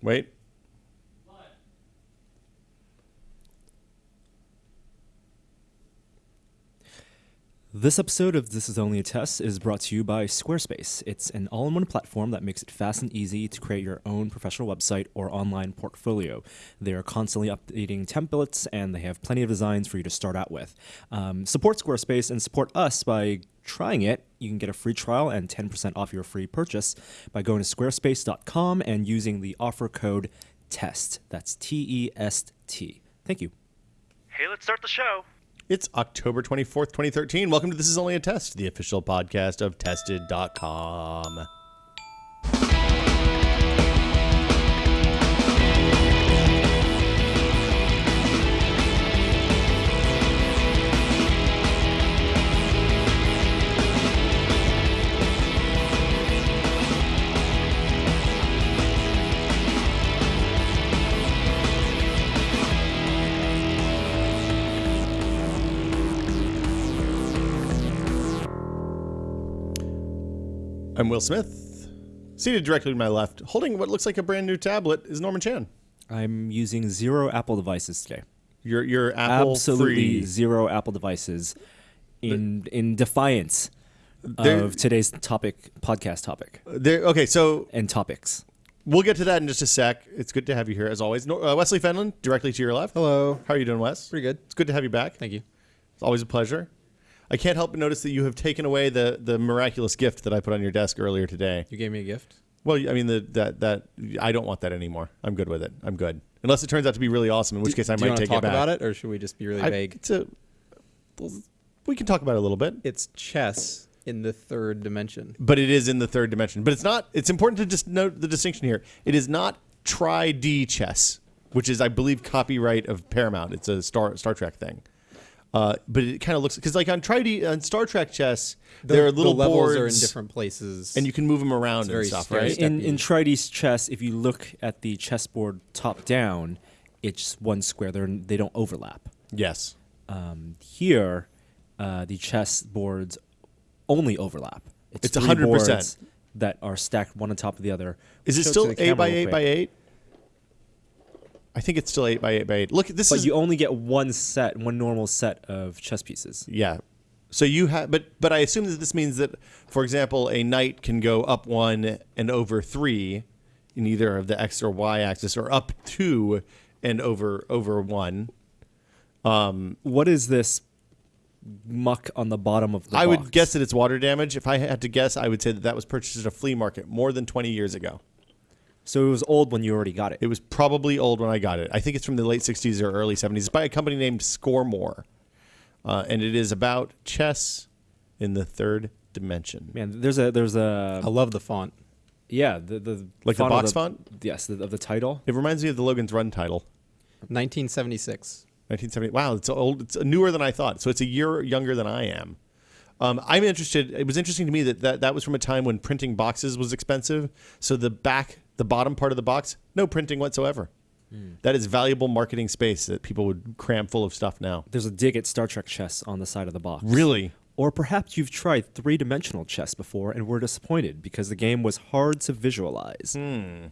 Wait. This episode of This Is Only a Test is brought to you by Squarespace. It's an all in one platform that makes it fast and easy to create your own professional website or online portfolio. They are constantly updating templates and they have plenty of designs for you to start out with. Um, support Squarespace and support us by trying it. You can get a free trial and 10% off your free purchase by going to squarespace.com and using the offer code TEST. That's T E S T. Thank you. Hey, let's start the show. It's October 24th, 2013. Welcome to This Is Only a Test, the official podcast of Tested.com. I'm Will Smith. Seated directly to my left, holding what looks like a brand new tablet, is Norman Chan. I'm using zero Apple devices today. Your your Apple absolutely free. zero Apple devices in in defiance There- of today's topic podcast topic There, okay, so and topics. we'll get to that in just a sec. It's good to have you here as always. No, uh, Wesley Fenlon, directly to your left. Hello. How are you doing, Wes? Pretty good. It's good to have you back. Thank you. It's always a pleasure. I can't help but notice that you have taken away the the miraculous gift that I put on your desk earlier today. You gave me a gift. Well, I mean the, that that I don't want that anymore. I'm good with it. I'm good. Unless it turns out to be really awesome, in which case I Do might take it back. about it, or should we just be really I- vague? It's a, we can talk about it a little bit, It's chess in the third dimension. but it is in the third dimension. But it's not. It's important to just note the distinction here. It is not tri D chess, which is, I believe, copyright of Paramount. It's a Star Star Trek thing. Uh, but it kind of looks because like on tri D on Star Trek chess, The, there are little the levels boards are in different places, and you can move them around and very stuff, scary. right? In in in. Trides chess, if you look at the chessboard top down, it's one square. They're, they don't overlap. Yes. Um, here, uh, the chess boards only overlap. It's three 100%. that are stacked one on top of the other. Is it still eight by eight by eight? I think it's still eight by eight by eight. Look, at this But is you only get one set, one normal set of chess pieces. yeah. So you have, but but I assume that this means that, for example, a knight can go up one and over three, in either of the x or y axis, or up two and over over one. Um, What is this muck on the bottom of the I box? would guess that it's water damage. If I had to guess, I would say that that was purchased at a flea market more than twenty years ago. So it was old when you already got it. It was probably old when I got it. I think it's from the late 60s or early 70s. It's by a company named Scoremore. Uh, and it is about chess in the third dimension. Man, there's a there's a I love the font. yeah the the Like the of box font? Yes, the, of the title. It reminds me of the Logan's Run title. 1976. 1970. Wow, it's old. It's newer than I thought. So it's a year younger than I am. Um, I'm interested. It was interesting to me that, that that was from a time when printing boxes was expensive. So the back, the bottom part of the box, no printing whatsoever. That is valuable marketing space that people would cram full of stuff now. There's a dig at Star Trek chess on the side of the box. Really? Or perhaps you've tried three dimensional chess before and were disappointed because the game was hard to visualize. Hmm.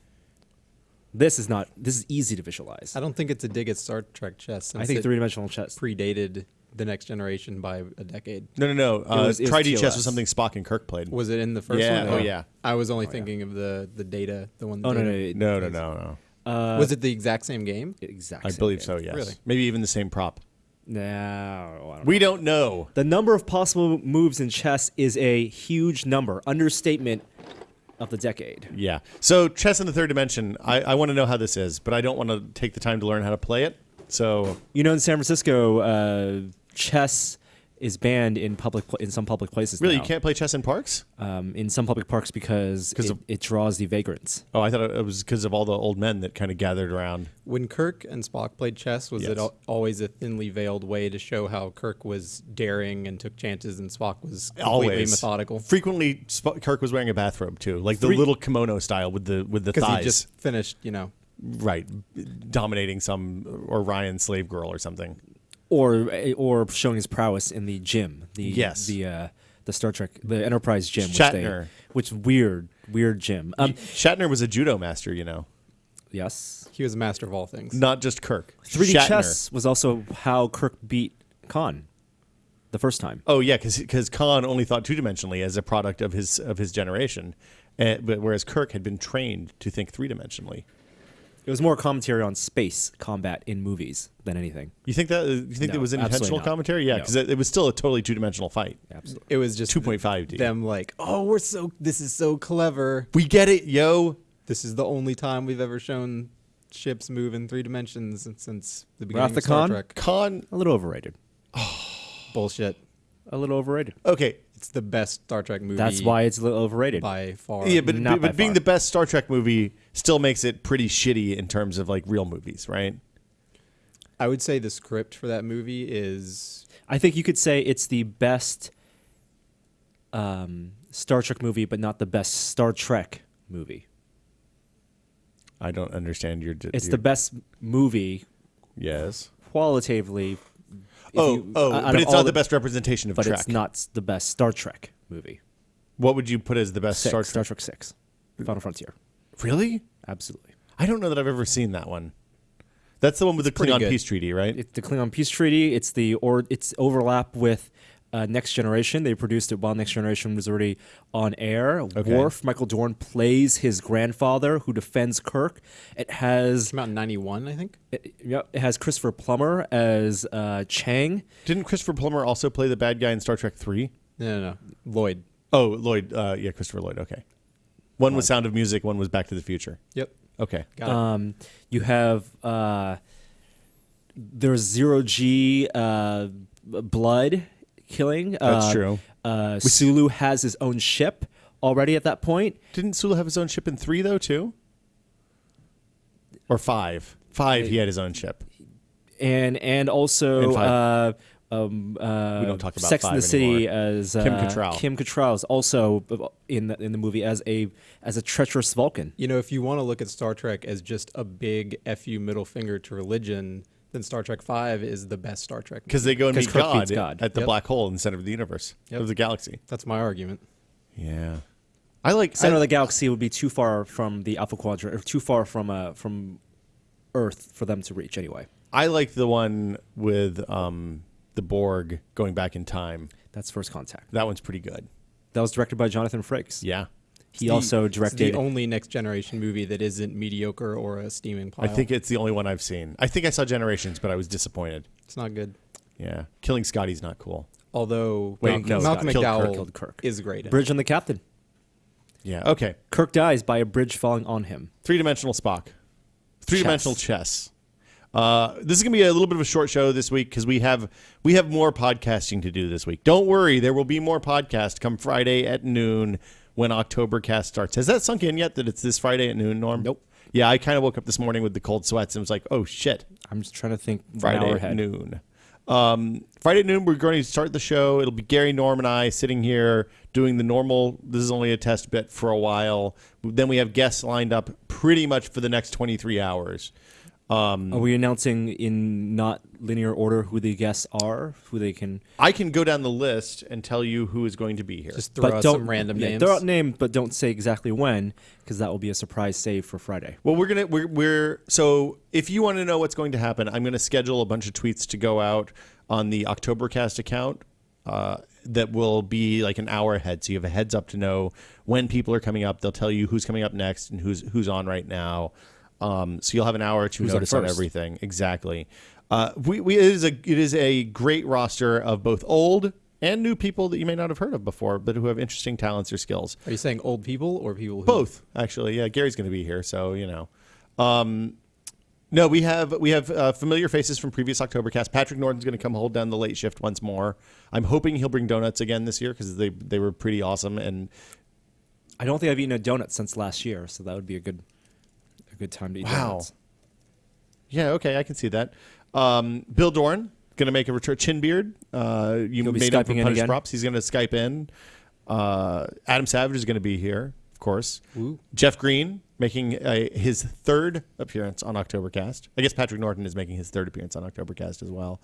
This is not. This is easy to visualize. I don't think it's a dig at Star Trek chess. I think three dimensional chess. predated the next generation by a decade. No, no, no. Uh, was- it was Tri-D chess TOS. was something Spock and Kirk played. Was it in the first Yeah, one? oh, yeah. I was only thinking of the the data, the one. Oh no, no, data. no, no, no, no. Uh, was it the exact same game? exact? I same believe game. so. Yes. Really? Maybe even the same prop. No, I don't We don't know. The number of possible moves in chess is a huge number. Understatement of the decade. Yeah. So chess in the third dimension. I, I want to know how this is, but I don't want to take the time to learn how to play it. So You know, in San Francisco, uh, chess is banned in public pla in some public places. really, now. you can't play chess in parks? um, in some public parks because it, of- it draws the vagrants. Oh, I thought it was because of all the old men that kind of gathered around. When Kirk and Spock played chess, was Yes. it al- always a thinly veiled way to show how Kirk was daring and took chances, and Spock was completely Always methodical? Frequently, Sp- Kirk was wearing a bathrobe too, like the Three- little kimono style with the with the Because thighs. he just finished, you know. right, dominating some Orion slave girl or something. Or or showing his prowess in the gym. The Yes. the uh, the Star Trek the Enterprise gym, Shatner. which they which weird weird gym. Um, Shatner was a judo master, you know. Yes. He was a master of all things. not just Kirk. 3D Shatner. chess was also how Kirk beat Khan the first time. Oh yeah, because Khan only thought two dimensionally as a product of his of his generation, uh, but whereas Kirk had been trained to think three dimensionally. It was more commentary on space combat in movies than anything. You think that uh, you think No, it was absolutely intentional commentary? Yeah, No. because it, it was still a totally two dimensional fight. Absolutely. It was just 2.5D. Them like, oh, we're so. This is so clever. We get it, yo. This is the only time we've ever shown ships move in three dimensions since- since the beginning Wrath of of Star Khan? Trek. Khan. A little overrated. Bullshit. A little overrated. Okay, It's the best Star Trek movie. That's why it's a little overrated. by far. yeah, but, not but being far. the best Star Trek movie still makes it pretty shitty in terms of like real movies, right? I would say the script for that movie is I think you could say it's the best um, Star Trek movie, but not the best Star Trek movie. I don't understand your. It's your- the best movie yes. qualitatively. Oh, you- oh, oh but it's not the best representation of But Trek. it's not the best Star Trek movie. What would you put as the best Six, Star Trek? Star, Trek? Six, Final Frontier. Really? Absolutely. I don't know that I've ever seen that one. That's the one with the Klingon good. peace treaty, right? It's the Klingon peace treaty. It's the or it's overlap with uh, Next Generation. They produced it while Next Generation was already on air. Worf, Michael Dorn plays his grandfather who defends Kirk. It has came out in '91, I think. it, yep, it has Christopher Plummer as uh, Chang. Didn't Christopher Plummer also play the bad guy in Star Trek Three? No, no, no. Lloyd. Oh, Lloyd. Uh, yeah, Christopher Lloyd. Okay. One was Sound of Music. One was Back to the Future. Yep. Okay. Got it. Um, you have uh, there's zero G uh, blood killing. That's Uh, true. Uh, Sulu has his own ship already at that point. Didn't Sulu have his own ship in three though too? Or five? Five. He had his own ship. and and also And uh, um, uh, We don't talk about Sex in the City anymore. as uh, Kim Cattrall. Kim Cattrall is also in the, in the movie as a as a treacherous Vulcan. You know, if you want to look at Star Trek as just a big fu middle finger to religion, then Star Trek Five is the best Star Trek. Because they go and meet Kirk God, God. at the Yep. black hole in the center of the universe Yep. of the galaxy. That's my argument. Yeah. I like. Center I, of the galaxy would be too far from the Alpha Quadrant, or too far from uh, from Earth for them to reach. Anyway, I like the one with um, the Borg going back in time. that's First Contact. That one's pretty good. That was directed by Jonathan Frakes. Yeah. He The- also directed. the only next generation movie that isn't mediocre or a steaming pile. I think it's the only one I've seen. I think I saw Generations, but I was disappointed. it's not good. Yeah. Killing Scotty's not cool. Although Wait, Malcolm, no, Malcolm Scott killed Kirk, killed Kirk. is great. in it. Bridge on the Captain. Yeah. Okay. Kirk dies by a bridge falling on him. Three dimensional Spock. Three dimensional Chess. chess. Uh, this is gonna be a little bit of a short show this week because we have we have more podcasting to do this week. Don't worry, there will be more podcast come Friday at noon when Octobercast starts. Has that sunk in yet that it's this Friday at noon, Norm? Nope. Yeah, I kind of woke up this morning with the cold sweats and was like, oh shit, I'm just trying to think. Friday at noon. Um, Friday at noon, we're going to start the show. It'll be Gary, Norm, and I sitting here doing the normal. This is only a test bit for a while. Then we have guests lined up pretty much for the next 23 hours. Are we announcing in not linear order who the guests are, who they can? I can go down the list and tell you who is going to be here. Just throw out some random yeah, names. Throw out names, but don't say exactly when, because that will be a surprise save for Friday. well, we're gonna we're, we're so if you want to know what's going to happen, I'm going to schedule a bunch of tweets to go out on the Octobercast account. Uh, that will be like an hour ahead, so you have a heads up to know when people are coming up. They'll tell you who's coming up next and who's who's on right now. Um, so you'll have an hour to Who's notice on everything. Exactly. Uh, we, we it is a it is a great roster of both old and new people that you may not have heard of before, but who have interesting talents or skills. Are you saying old people or people who Both, actually. Yeah, Gary's going to be here, so you know. Um, no, we have we have uh, familiar faces from previous Oktobercast. Patrick Norton's going to come hold down the late shift once more. I'm hoping he'll bring donuts again this year because they they were pretty awesome. And I don't think I've eaten a donut since last year, so that would be a good, a good time to eat Wow. donuts. yeah, okay, I can see that. Um, Bill Doran going to make a return. Chinbeard, uh, you He'll made up for Punish props. He's going to Skype in. Uh, Adam Savage is going to be here, of course. Ooh. Jeff Green making a, his third appearance on Octobercast. I guess Patrick Norton is making his third appearance on Octobercast as well.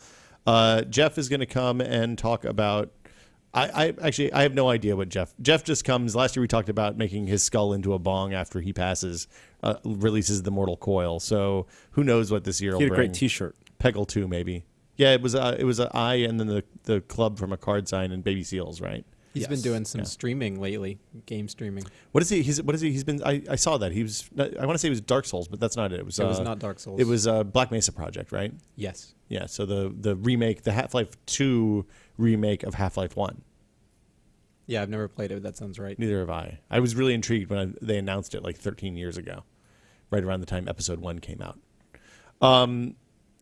Uh, Jeff is going to come and talk about I, I actually I have no idea what Jeff. Jeff just comes. Last year we talked about making his skull into a bong after he passes, uh, releases the mortal coil. So who knows what this year will He had a bring? great T-shirt. Peggle two maybe. Yeah, it was uh, it was an eye and then the the club from a card sign and baby seals, right? He's been doing some Yeah. streaming lately, game streaming. What is he? He's what is he? He's been. I, I saw that he was. I want to say it was Dark Souls, but that's not it. It was. It was uh, not Dark Souls. It was uh, Black Mesa Project, right? yes. Yeah. So the the remake, the Half Life Two remake of Half Life One. Yeah, I've never played it. but That sounds right. Neither have I. I was really intrigued when I, they announced it like 13 years ago, right around the time Episode One came out. Um,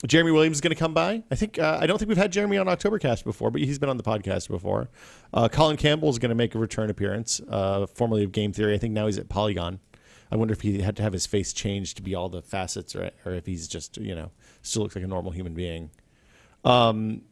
Jeremy Williams is going to come by. I think uh, I don't think we've had Jeremy on Octobercast before, but he's been on the podcast before. Uh, Colin Campbell is going to make a return appearance, uh, formerly of Game Theory. I think now he's at Polygon. I wonder if he had to have his face changed to be all the facets, or, or if he's just you know still looks like a normal human being. Um,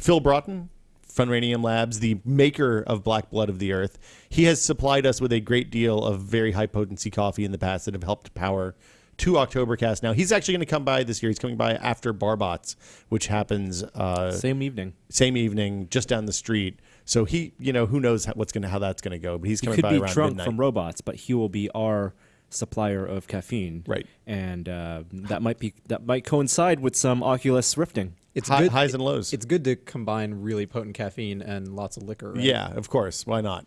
Phil Broughton, Funranium Labs, the maker of Black Blood of the Earth, he has supplied us with a great deal of very high potency coffee in the past that have helped power two Oktobercast. Now he's actually going to come by this year. He's coming by after Barbots, which happens uh, Same evening. same evening, just down the street. So he, you know, who knows how, what's going to how that's going to go. But he's coming He coming could by be around drunk midnight. from robots, but he will be our supplier of caffeine. Right. And uh, that might be that might coincide with some Oculus rifting. It's Hi- good. highs and lows. It's good to combine really potent caffeine and lots of liquor. Right? Yeah, of course. Why not?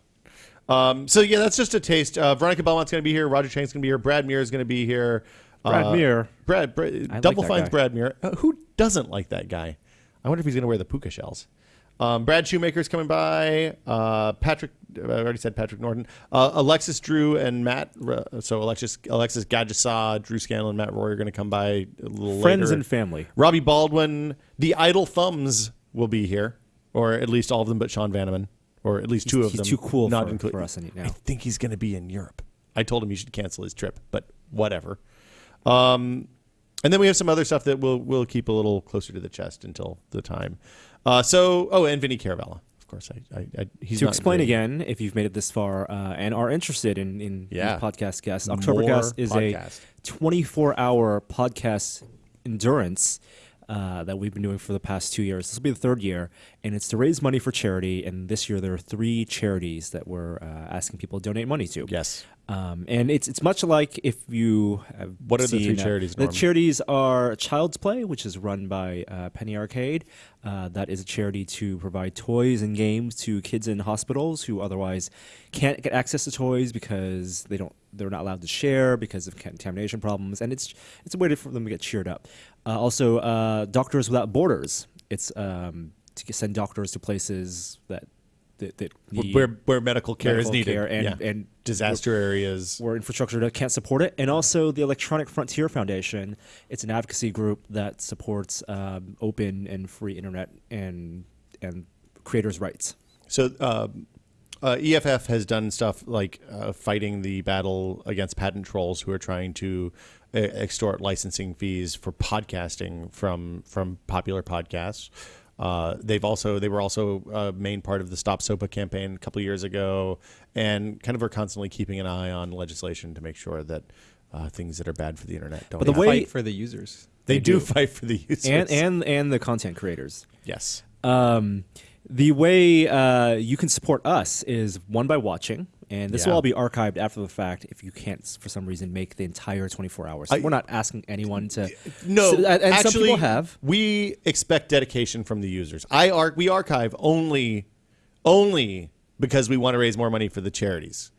Um, so yeah, that's just a taste. Uh, Veronica Belmont's going to be here. Roger Chang's going to be here. Brad Muir is going to be here. Brad Uh, Muir. Brad, Brad like Double that Fine's guy. Brad Muir. Uh, who doesn't like that guy? I wonder if he's going to wear the puka shells. Um, Brad Shoemaker's coming by. Uh, Patrick, I already said Patrick Norton. Uh, Alexis Drew and Matt. So Alexis Alexis Gallisa, Drew Scanlon, Matt Rorie are going to come by a little Friends later. and family. Robbie Baldwin, the Idle Thumbs will be here, or at least all of them, but Sean Vanaman, or at least two of he's them. too cool not for- inclu- for us any- now. I think he's going to be in Europe. I told him he should cancel his trip, but whatever. Um, and then we have some other stuff that we'll we'll keep a little closer to the chest until the time. Uh, so, oh, and Vinny Caravella, of course. I, I, I he's to explain again, if you've made it this far uh, and are interested in, in Yeah. these podcast guests, More Oktobercast is podcast. a 24 hour podcast endurance uh, that we've been doing for the past two years. This will be the third year, and it's to raise money for charity. And this year, there are three charities that we're uh, asking people to donate money to. Yes. Um, and it's it's much like if you have What are the three uh, charities, The charities are Child's Play, which is run by uh, Penny Arcade. Uh, that is a charity to provide toys and games to kids in hospitals who otherwise can't get access to toys because they don't they're not allowed to share because of contamination problems, and it's it's a way to, for them to get cheered up. Uh, also, uh, Doctors Without Borders. It's um, to send doctors to places that that, that need Where, where medical care is needed. care and yeah. and disaster areas. where infrastructure that can't support it, and also the Electronic Frontier Foundation. It's an advocacy group that supports um, open and free internet and and creators' rights. So um, uh, EFF has done stuff like uh, fighting the battle against patent trolls who are trying to uh, extort licensing fees for podcasting from from popular podcasts. Uh, they've also they were also a main part of the Stop SOPA campaign a couple years ago, and kind of are constantly keeping an eye on legislation to make sure that uh, things that are bad for the internet don't. But the happen. way- fight for the users. they, they do, do. fight for the users, and and and the content creators. yes, Um, the way uh, you can support us is one by watching, and this Yeah. will all be archived after the fact if you can't, for some reason, make the entire 24 hours. I- We're not asking anyone to. No, So- and actually, some people have. We expect dedication from the users. I ar- we archive only, only because we want to raise more money for the charities.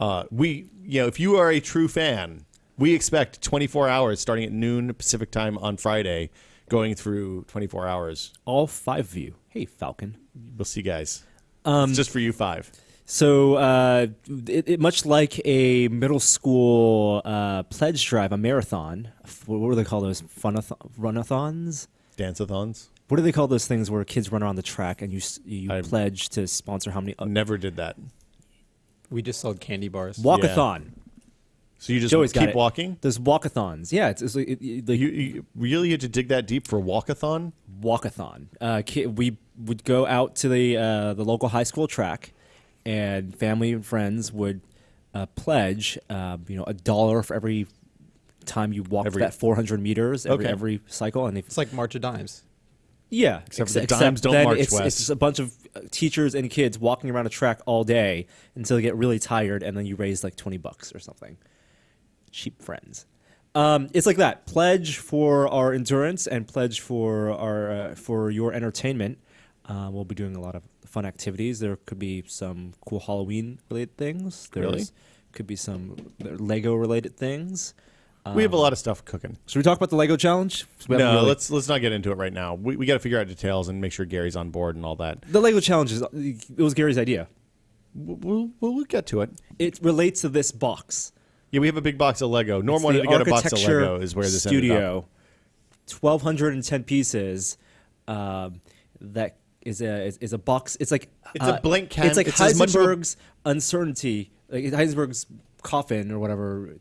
Uh, we, you know, if you are a true fan, we expect 24 hours starting at noon Pacific time on Friday, going through 24 hours. All five of you. Hey, Falcon. We'll see, you guys. Um, it's just for you five. So, uh, it, it, much like a middle school uh, pledge drive, a marathon, what do they call those? Funathon, runathons? Dance-a-thons. What do they call those things where kids run around the track and you you I- pledge to sponsor how many? Uh, Never did that. We just sold candy bars. walkathon. So you just Joey's got keep walking. There's walkathons. Yeah, it's, it's like it, it, like You, you really had to dig that deep for walkathon. walkathon. Uh, ki- we would go out to the uh, the local high school track, and family and friends would uh, pledge, uh, you know, a dollar for every time you walk Every- that 400 meters every Okay. every cycle. And if It's like March of Dimes. yeah, Except ex- the dimes don't march it's, west. It's a bunch of uh, teachers and kids walking around a track all day until they get really tired, and then you raise like twenty bucks or something. Cheap friends. Um, it's like that. Pledge for our endurance and pledge for our uh, for your entertainment. Uh, we'll be doing a lot of fun activities. There could be some cool Halloween related things. There Really? could be some Lego related things. we have a lot of stuff cooking. Should we talk about the Lego challenge? No, really- let's let's not get into it right now. We, we got to figure out details and make sure Gary's on board and all that. The Lego challenge is it was Gary's idea. We'll, we'll, we'll get to it. It relates to this box. Yeah, we have a big box of Lego. Norm It's wanted to get a box of Lego. Is where this studio, twelve hundred and ten pieces. Um, that is a is, is a box. It's like It's a uh, blank can- It's like it's a- Heisenberg's uncertainty, like Heisenberg's coffin or whatever.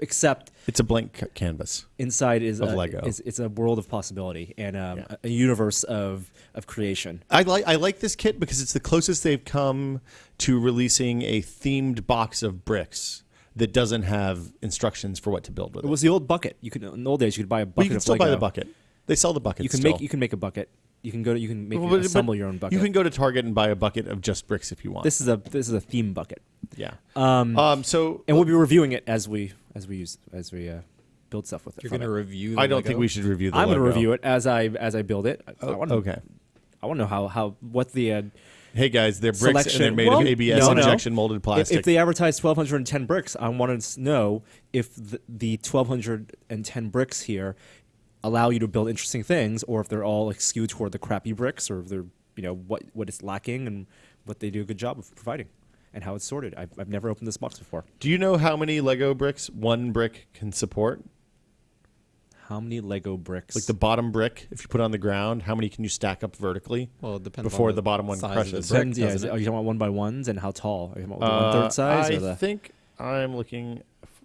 Except It's a blank ca- canvas. inside is Of a, Lego. Is, it's a world of possibility and um, Yeah. a, a universe of of creation. I like I like this kit because it's the closest they've come to releasing a themed box of bricks that doesn't have instructions for what to build with It it. was the old bucket. You could in the old days you could buy a bucket But you can of still buy the bucket. They sell the bucket. You can still. make you can make a bucket. You can go to you can make Well, but- assemble but your own bucket. You can go to Target and buy a bucket of just bricks if you want. this is a this is a theme bucket. yeah. Um, Um. So and we'll be reviewing it as we as we use as we uh, build stuff with it. You're going to review. The I don't Lego? think we should review the. I'm going to review it as I as I build it. I, I Oh, want okay. I want to know how how what the uh, Hey guys, they're bricks Selection. and they're made Well, of ABS no, no. injection molded if, plastic. if they advertise 1210 bricks. I want to know if the, the 1210 bricks here allow you to build interesting things, or if they're all like skewed toward the crappy bricks, or if they're you know what what it's lacking and what they do a good job of providing, and how it's sorted. I've, I've never opened this box before. Do you know how many Lego bricks one brick can support? How many Lego bricks? Like the bottom brick, if you put it on the ground, how many can you stack up vertically? Well, it depends before on the bottom one size crushes. Of the brick, Depends, yeah, it- it? are you talking about one by ones and how tall? Are you talking about Uh, one third size I or the think I'm looking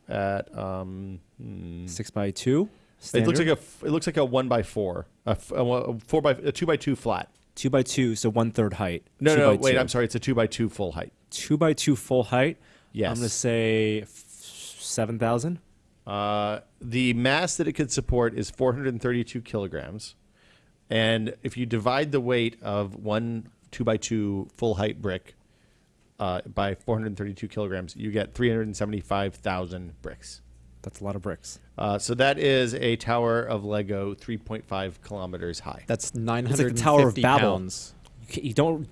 at. Um, hmm. six by two? It looks like Standard? a it looks like a one by four, a, f- a a four by a two by two flat. two by two, so one third height. No, Two no, wait, two. I'm sorry, it's a two by two full height. Two by two full height. Yes. I'm gonna say seven thousand. Uh, the mass that it could support is 432 kilograms, and if you divide the weight of one two by two full height brick uh, by 432 kilograms, you get 375,000 bricks. That's a lot of bricks. Uh, so that is a tower of Lego 3.5 kilometers high. That's like 950 the Tower of Babel. pounds. You, you don't.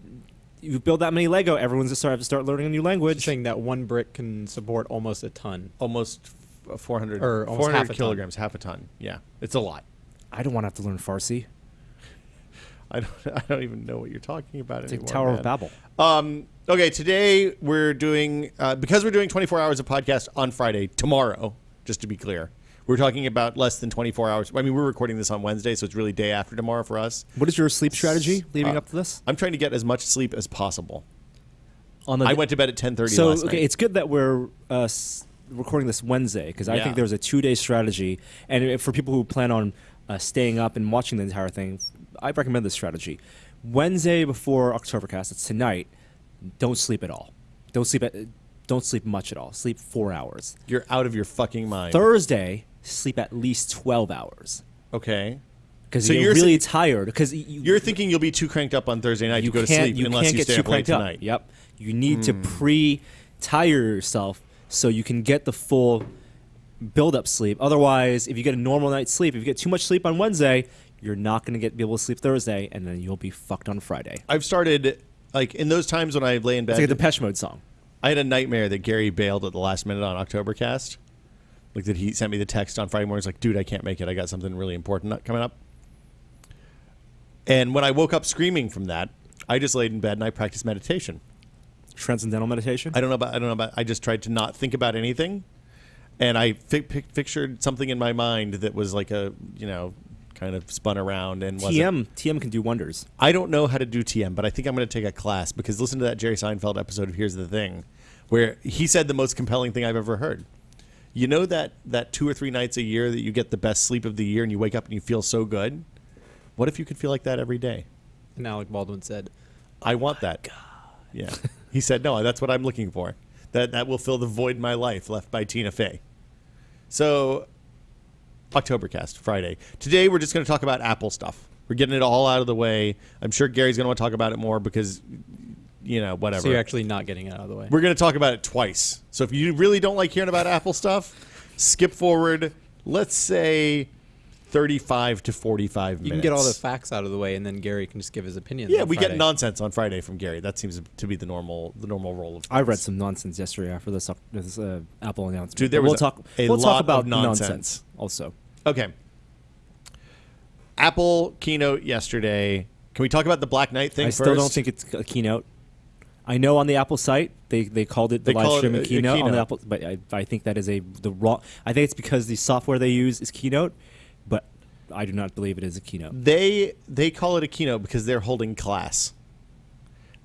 You build that many Lego, everyone's gonna start have to start learning a new Just language. saying that one brick can support almost a ton. Almost 400, Or almost 400 half a ton. half a ton. Yeah, it's a lot. I don't want to have to learn Farsi. I don't, I don't even know what you're talking about It's like anymore. Tower man. of Babel. Um, okay, today we're doing uh, because we're doing 24 hours of podcast on Friday. Tomorrow, just to be clear, we're talking about less than 24 hours. I mean, we're recording this on Wednesday, so it's really day after tomorrow for us. What is your sleep strategy leading Uh, up to this? I'm trying to get as much sleep as possible. On the I went to bed at 10:30 so last okay, night. it's good that we're uh, s- recording this Wednesday because I Yeah. think there's a two day strategy, and for people who plan on uh, staying up and watching the entire thing, I recommend this strategy. Wednesday before Oktobercast, it's tonight. Don't sleep at all. Don't sleep at. Don't sleep much at all. Sleep four hours. You're out of your fucking mind. Thursday, sleep at least twelve hours okay. because So you're, you're really tired. Because you, You're thinking you'll be too cranked up on Thursday night you to go to sleep you unless you stay up late up. tonight. Hmm. Yep. You need to pre-tire yourself so you can get the full build-up sleep. Otherwise, if you get a normal night's sleep, if you get too much sleep on Wednesday, you're not going to get be able to sleep Thursday, and then you'll be fucked on Friday. I've started like in those times when I lay in bed. It's like a Depeche Mode song. I had a nightmare that Gary bailed at the last minute on Oktobercast. Like that he sent me the text on Friday morning. He's like, dude, I can't make it. I got something really important coming up. And when I woke up screaming from that, I just laid in bed and I practiced meditation. Transcendental meditation. I don't know about. I don't know about. I just tried to not think about anything, and I fi- pic- pictured something in my mind that was like a you know kind of spun around and wasn't. TM TM can do wonders. I don't know how to do TM, but I think I'm going to take a class because listen to that Jerry Seinfeld episode of Here's the Thing, where he said the most compelling thing I've ever heard. You know that that two or three nights a year that you get the best sleep of the year and you wake up and you feel so good. What if you could feel like that every day? And Alec Baldwin said, I want that. Yeah. he said, no, that's what I'm looking for. That that will fill the void in my life left by Tina Fey. So, Octobercast Friday. Today we're just going to talk about Apple stuff. We're getting it all out of the way. I'm sure Gary's going to want to talk about it more because, you know, whatever. So you're actually not getting it out of the way. We're going to talk about it twice. So if you really don't like hearing about Apple stuff, skip forward. Let's say 35 to 45 minutes. You can get all the facts out of the way, and then Gary can just give his opinion. Yeah, on we Friday. get nonsense on Friday from Gary. That seems to be the normal the normal role of. I read some nonsense yesterday after this, this uh, Apple announcement. Dude, there was we'll a- talk. a we'll lot talk of about nonsense. also. Okay. Apple keynote yesterday. Can we talk about the Black Knight thing I first? still don't think it's a keynote. I know on the Apple site they, they called it the They live call it streaming a- a keynote, on the Apple, but I, I think that is a the wrong. I think it's because the software they use is Keynote, but I do not believe it is a keynote. they they call it a keynote because they're holding class.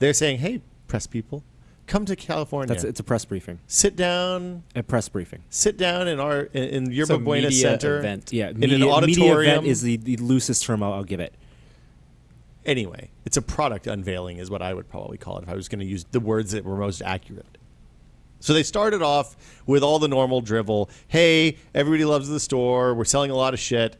They're saying, "Hey, press people, come to California. That's it's a press briefing. sit down, A press briefing. sit down in our in, in Yerba Buena media Center. event. Yeah, in media, an media auditorium event is the, the loosest term I'll, I'll give it. Anyway, it's a product unveiling, is what I would probably call it if I was going to use the words that were most accurate. So they started off with all the normal drivel. Hey, everybody loves the store. We're selling a lot of shit.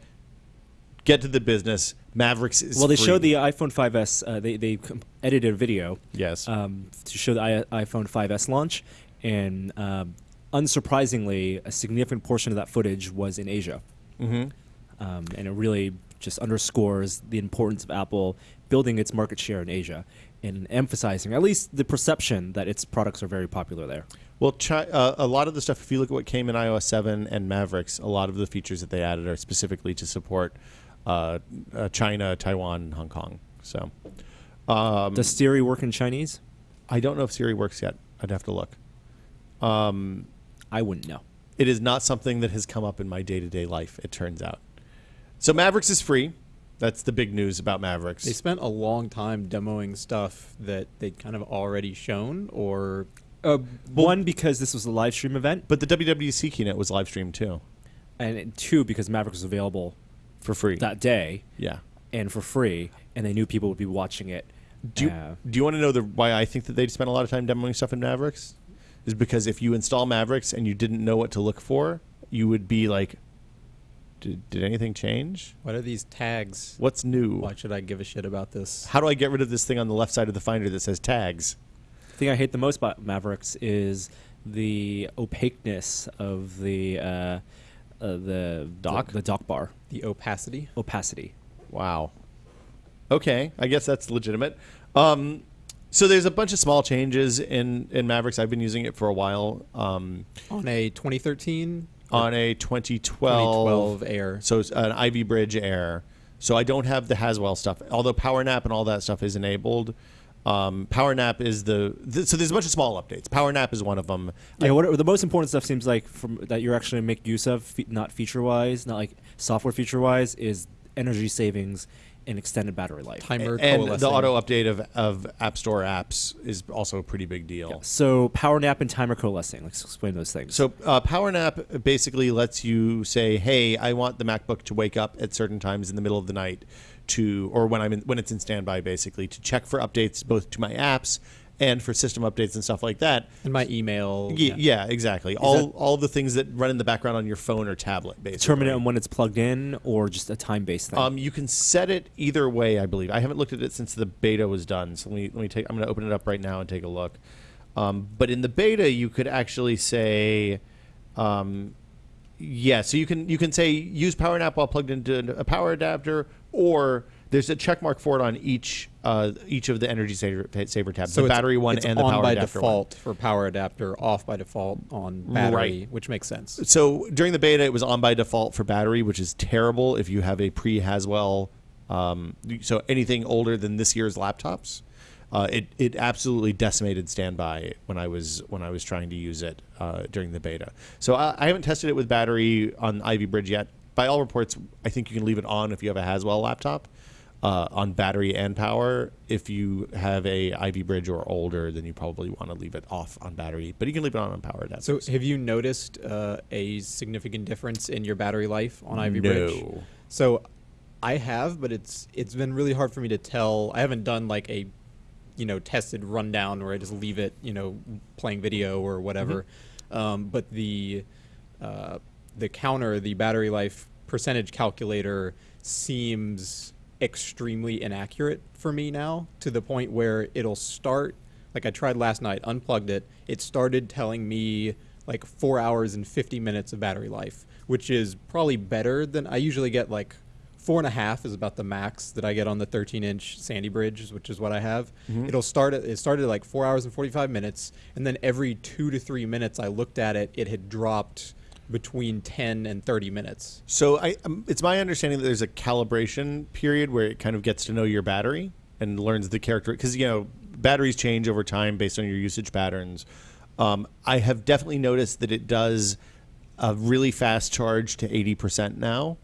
Get to the business. Mavericks is Well, they free. showed the iPhone 5s. Uh, they they edited a video. Yes. Um, to show the I- iPhone 5s launch, and um, unsurprisingly, a significant portion of that footage was in Asia. Mhm. Um, and it really just underscores the importance of Apple building its market share in Asia and emphasizing at least the perception that its products are very popular there. Well, chi- uh, a lot of the stuff, if you look at what came in iOS 7 and Mavericks, a lot of the features that they added are specifically to support uh, uh, China, Taiwan, and Hong Kong. So um, Does Siri work in Chinese? I don't know if Siri works yet. I'd have to look. Um, I wouldn't know. it is not something that has come up in my day to day life, it turns out. So Mavericks is free. That's the big news about Mavericks. They spent a long time demoing stuff that they'd kind of already shown, or Uh, one because this was a live stream event, but the WWDC keynote was live streamed too and two because Mavericks was available for free. that day yeah. and for free, and they knew people would be watching it. Do you, Uh, do you want to know the why I think that they spent a lot of time demoing stuff in Mavericks? Is because if you install Mavericks and you didn't know what to look for, you would be like, did, did anything change? what are these tags? What's new? Why should I give a shit about this? How do I get rid of this thing on the left side of the Finder that says tags? The thing I hate the most about Mavericks is the opaqueness of the uh, uh, the Dock? the, the dock bar The opacity. opacity. Wow. Okay, I guess that's legitimate. Um, so there's a bunch of small changes in in Mavericks. I've been using it for a while. Um, On a 2013 or on a 2012, 2012 Air. So it's an Ivy Bridge Air. So I don't have the Haswell stuff. Although Power Nap and all that stuff is enabled. Um, Power Nap is the th- so there's a bunch of small updates. Power Nap is one of them. Yeah, what the most important stuff seems like from that you're actually make use of, fe- not feature wise, not like software feature wise, is energy savings and extended battery life. Timer and coalescing. the auto update of, of App Store apps is also a pretty big deal. So power nap and timer coalescing. Let's explain those things. So uh, Power Nap basically lets you say, "Hey, I want the MacBook to wake up at certain times in the middle of the night to, or when I'm in, when it's in standby, basically to check for updates both to my apps and for system updates and stuff like that." and my email. Y- yeah, exactly. all that- all the things that run in the background on your phone or tablet, basically. determine it on when it's plugged in or just a time based thing. Um, you can set it either way, I believe. I haven't looked at it since the beta was done. So let me let me take. I'm going to open it up right now and take a look. Um, but in the beta, you could actually say, um, yeah. So you can you can say use PowerNap while plugged into a power adapter, or there's a check mark for it on each uh, each of the energy saver, saver tabs, So the battery one and the power by adapter one. default for power adapter, off by default on battery, Right. which makes sense. So during the beta, it was on by default for battery, which is terrible if you have a pre Haswell. Um, so anything older than this year's laptops, uh, it it absolutely decimated standby when I was when I was trying to use it uh, during the beta. So I, I haven't tested it with battery on Ivy Bridge yet. By all reports, I think you can leave it on if you have a Haswell laptop. Uh, on battery and power, if you have a Ivy Bridge or older, then you probably want to leave it off on battery, but you can leave it on on power adapters. So, have you noticed uh, a significant difference in your battery life on Ivy Bridge? No. So, I have, but it's it's been really hard for me to tell. I haven't done like a, you know, tested rundown where I just leave it, you know, playing video or whatever. Um, but the uh, the counter, the battery life percentage calculator, seems extremely inaccurate for me now to the point where it'll start like I tried last night, unplugged it. It started telling me like 4 hours and 50 minutes of battery life, which is probably better than I usually get like four and a half is about the max that I get on the 13 inch Sandy Bridge, which is what I have. Mm-hmm. It'll start at, it started at like four hours and 45 minutes, and then every two to three minutes I looked at it, it had dropped between 10 and 30 minutes. So I, um, it's my understanding that there's a calibration period where it kind of gets to know your battery and learns the character because you know batteries change over time based on your usage patterns. Um, I have definitely noticed that it does a really fast charge to 80% now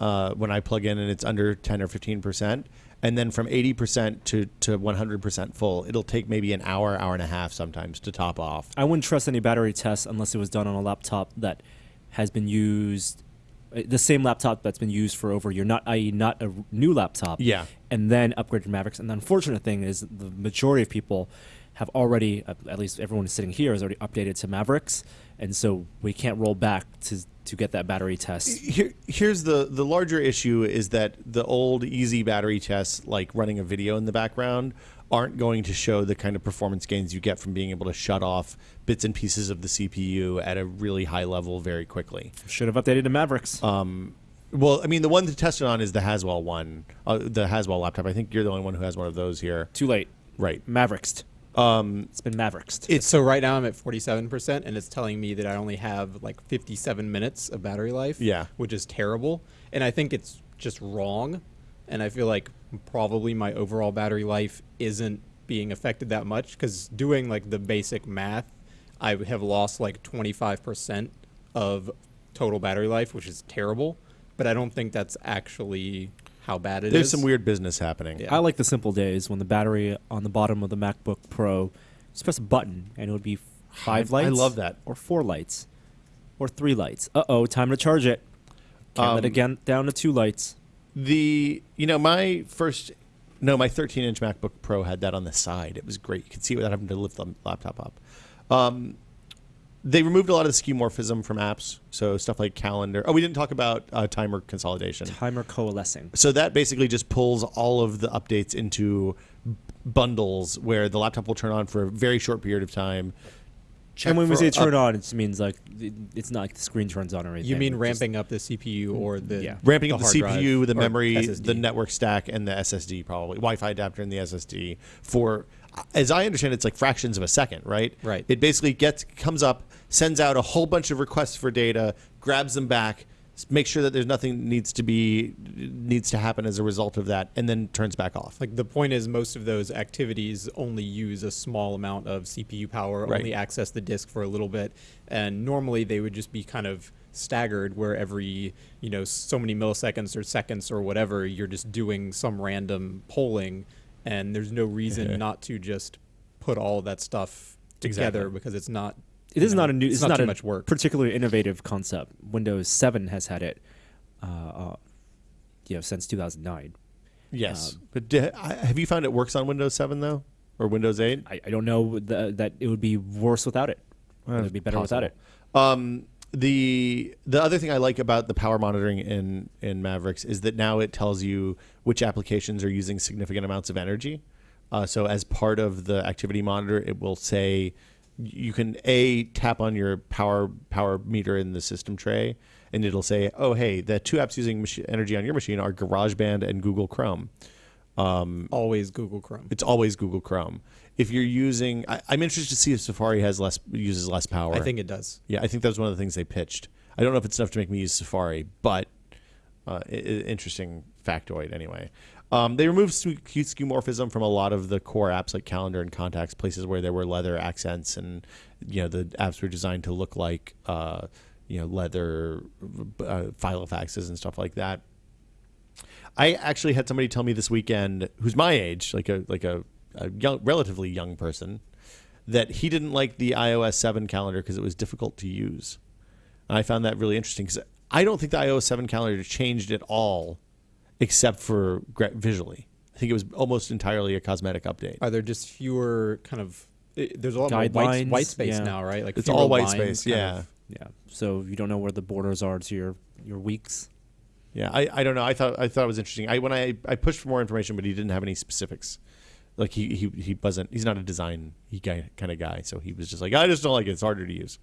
uh, when I plug in and it's under 10 or 15%. And then from 80% to, to 100% full, it'll take maybe an hour, hour and a half sometimes to top off. I wouldn't trust any battery tests unless it was done on a laptop that has been used, uh, the same laptop that's been used for over a year, not i.e. not a new laptop. Yeah. And then upgraded to Mavericks. And the unfortunate thing is the majority of people have already, at at least everyone sitting here, has already updated to Mavericks, and so we can't roll back to to get that battery test. Here, here's the the larger issue is that the old easy battery tests, like running a video in the background, aren't going to show the kind of performance gains you get from being able to shut off bits and pieces of the CPU at a really high level very quickly. Should have updated the Mavericks. Well, I mean, the one to test it on is the Haswell one, uh, the Haswell laptop. I think you're the only one who has one of those here. Too late. Right. Mavericks. Um, it's been Mavericks. It's So right now I'm at 47% and it's telling me that I only have like 57 minutes of battery life. Yeah. Which is terrible. And I think it's just wrong. And I feel like probably my overall battery life isn't being affected that much because doing like the basic math, I have lost like 25% of total battery life, which is terrible. But I don't think that's actually how bad it is. there's some weird business happening. Yeah. I like the simple days when the battery on the bottom of the MacBook Pro, just press a button and it would be five I lights. I love that. Or four lights, or three lights. Uh oh, time to charge it. Can't let Um, it get down to two lights. The you know my first no my 13 inch MacBook Pro had that on the side. It was great. You could see it without having to lift the laptop up. Um, they removed a lot of the skeuomorphism from apps, so stuff like calendar. Oh, we didn't talk about uh, timer consolidation. Timer coalescing. So that basically just pulls all of the updates into b- bundles where the laptop will turn on for a very short period of time. check and when we for say up- turn on, it means like it's not like the screen turns on or anything. You mean It's ramping up the CPU or the Yeah. ramping up the CPU, drive the memory, SSD? the network stack, and the SSD probably Wi-Fi adapter and the SSD for, as I understand, it's like fractions of a second, right? Right. It basically gets comes up, sends out a whole bunch of requests for data, grabs them back, makes sure that there's nothing needs to be needs to happen as a result of that, and then turns back off. Like the point is, most of those activities only use a small amount of CPU power, Right. only access the disk for a little bit, and normally they would just be kind of staggered, where every you know so many milliseconds or seconds or whatever, you're just doing some random polling, and there's no reason not to just put all that stuff together Exactly. because it's not. It you is know, not a new. It's, It's, not, not too a much work. Particularly innovative concept. Windows 7 has had it, uh, uh, you know, since 2009. Yes, Um, but d- I- have you found it works on Windows 7 though, or Windows 8? I, I don't know th- that it would be worse without it. it would be better without it. Um, the the other thing I like about the power monitoring in in Mavericks is that now it tells you which applications are using significant amounts of energy. Uh, so as part of the activity monitor, it will say you can a tap on your power power meter in the system tray, and it'll say, "Oh, hey, the two apps using machi- energy on your machine are GarageBand and Google Chrome." Always Google Chrome. It's always Google Chrome. If you're using, I, I'm interested to see if Safari has less uses less power. I think it does. Yeah, I think that was one of the things they pitched. I don't know if it's enough to make me use Safari, but uh, interesting factoid anyway. Um, they removed skeuomorphism from a lot of the core apps like Calendar and Contacts, places where there were leather accents, and you know the apps were designed to look like uh, you know leather uh, filofaxes and stuff like that. I actually had somebody tell me this weekend, who's my age, like a like a, a young, relatively young person, that he didn't like the iOS 7 calendar because it was difficult to use. And I found that really interesting because I don't think the iOS 7 calendar changed at all, except for gra- visually. I think it was almost entirely a cosmetic update. Are there just fewer kind of? i there's a lot more white, white space yeah. now, right? Like It's all white space, yeah. of- Yeah. So you don't know where the borders are to your your weeks. Yeah, I, I don't know. I thought I thought it was interesting. I when I, I pushed for more information, but he didn't have any specifics. Like he he, he wasn't. He's not a design he guy kind of guy. So he was just like, I just don't like it. It's harder to use.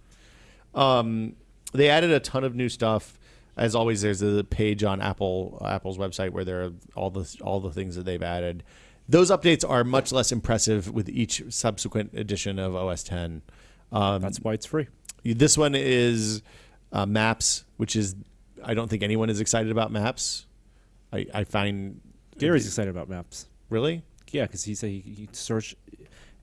Um, they added a ton of new stuff. As always, there's a page on Apple Apple's website where there are all the all the things that they've added. Those updates are much less impressive with each subsequent edition of OS 10. Um, That's why it's free. this one is uh, Maps, which is I don't think anyone is excited about Maps. I, I find Gary's excited about maps. really Yeah, because he said he, he search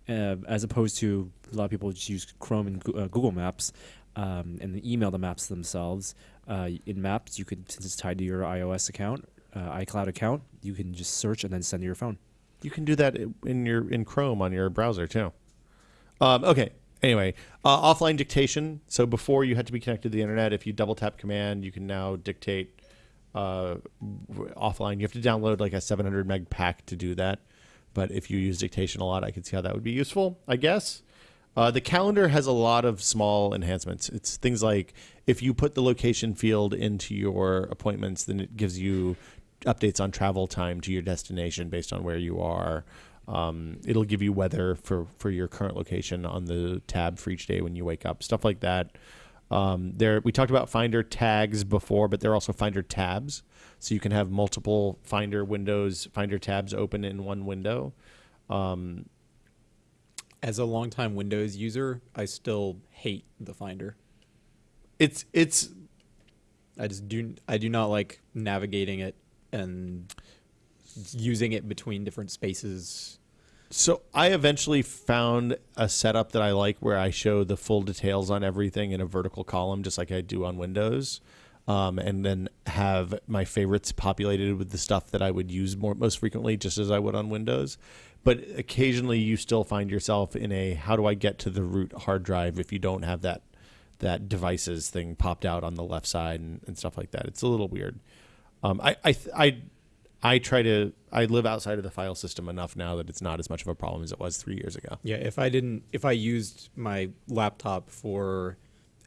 uh, as opposed to a lot of people just use Chrome and uh, Google Maps um, and email the maps themselves. Uh, in Maps, you could since it's tied to your iOS account, uh, iCloud account, you can just search and then send to your phone. you can do that in your in Chrome on your browser too. Um, okay. Anyway, uh, offline dictation. So before you had to be connected to the internet. If you double tap command, you can now dictate uh, offline. You have to download like a 700 meg pack to do that. But if you use dictation a lot, I can see how that would be useful. I guess. Uh, the calendar has a lot of small enhancements. It's things like if you put the location field into your appointments, then it gives you updates on travel time to your destination based on where you are. Um, it'll give you weather for, for your current location on the tab for each day when you wake up, stuff like that. Um, there, we talked about Finder tags before, but there are also Finder tabs, so you can have multiple Finder windows, Finder tabs open in one window. Um, As a longtime Windows user, I still hate the Finder. it's it's I just do I do not like navigating it and using it between different spaces. So I eventually found a setup that I like where I show the full details on everything in a vertical column, just like I do on Windows, um, and then have my favorites populated with the stuff that I would use more most frequently, just as I would on Windows. But occasionally, you still find yourself in a how do I get to the root hard drive if you don't have that that devices thing popped out on the left side and, and stuff like that. It's a little weird. Um, I, I, I, I try to. I live outside of the file system enough now that it's not as much of a problem as it was three years ago. Yeah, if I didn't if I used my laptop for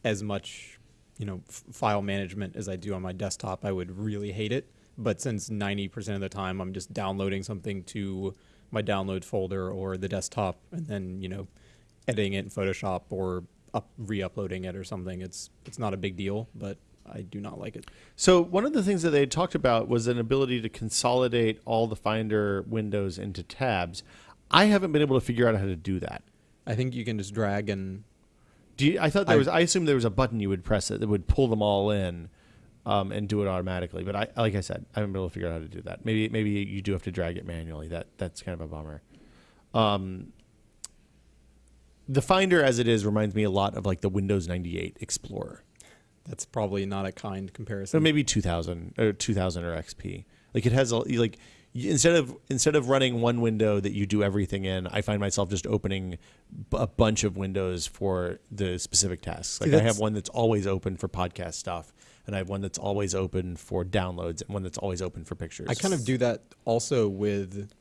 as much, you know, f- file management as I do on my desktop, I would really hate it. But since 90% of the time I'm just downloading something to my download folder or the desktop and then, you know, editing it in Photoshop or up re-uploading it or something, it's it's not a big deal, but I do not like it. So one of the things that they had talked about was an ability to consolidate all the Finder windows into tabs. I haven't been able to figure out how to do that. I think you can just drag and Do you, I thought there I- was. I assumed there was a button you would press it that would pull them all in, um, and do it automatically. But I, like I said, I haven't been able to figure out how to do that. Maybe, maybe you do have to drag it manually. That that's kind of a bummer. Um, the Finder as it is reminds me a lot of like the Windows 98 Explorer. that's probably not a kind So comparison. maybe 2000 or 2000 or XP. Like it has a like instead of instead of running one window that you do everything in, I find myself just opening a bunch of windows for the specific tasks. Like I have one that's always open for podcast stuff, and I have one that's always open for downloads, and one that's always open for pictures. I kind of do that also with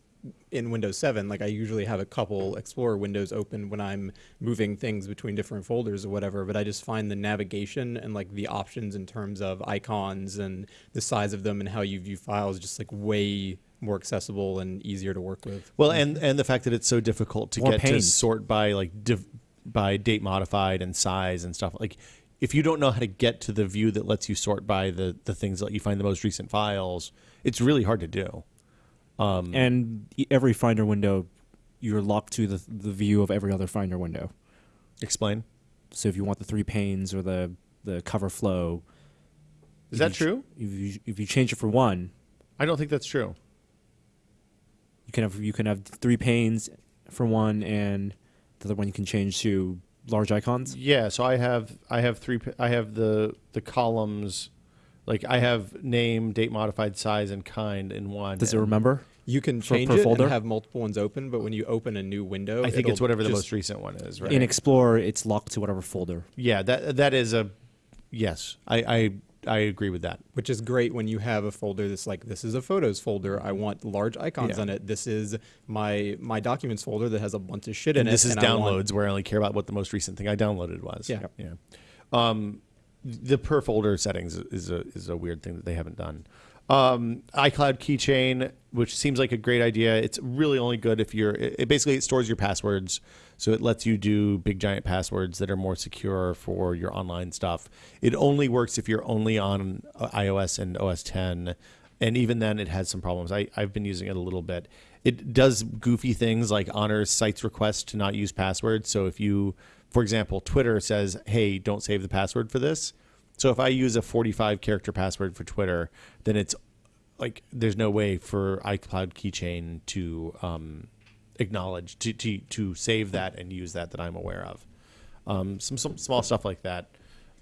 in Windows 7. Like I usually have a couple Explorer windows open when I'm moving things between different folders or whatever, but I just find the navigation and like the options in terms of icons and the size of them and how you view files just like way more accessible and easier to work with. Well, and and the fact that it's so difficult to More get to pain. sort by like by date modified and size and stuff like. If you don't know how to get to the view that lets you sort by the the things that you find the most recent files, it's really hard to do. Um, And every Finder window, you're locked to the the view of every other Finder window. explain. So if you want the three panes or the the cover flow, Is that you ch- true? If you if you change it for one, I don't think that's true. you can have you can have three panes for one, and the other one you can change to large icons. Yeah, so I have I have three I have the the columns like I have name, date modified, size and kind in one. Does it remember? You can For- change per it folder? and have multiple ones open, but when you open a new window, I think it's whatever the most recent one is, right? In Explorer, it's locked to whatever folder. yeah, that that is a yes. I I I agree with that. which is great when you have a folder that's like this is a photos folder i want large icons Yeah. on it this is my my documents folder that has a bunch of shit in and it this is and I downloads where I only care about what the most recent thing I downloaded was. Yeah. Yeah. Um, the per folder settings is a is a weird thing that they haven't done. Um, iCloud keychain, which seems like a great idea. It's really only good if you're. It, it basically it stores your passwords, so it lets you do big giant passwords that are more secure for your online stuff. It only works if you're only on uh, iOS and OS 10, and even then it has some problems. I I've been using it a little bit. It does goofy things like honors sites requests to not use passwords. So if you, for example, Twitter says, "Hey, don't save the password for this." So if I use a 45 character password for Twitter, then it's like there's no way for iCloud Keychain to um, acknowledge to, to to save that and use that that I'm aware of. Um, some some small stuff like that.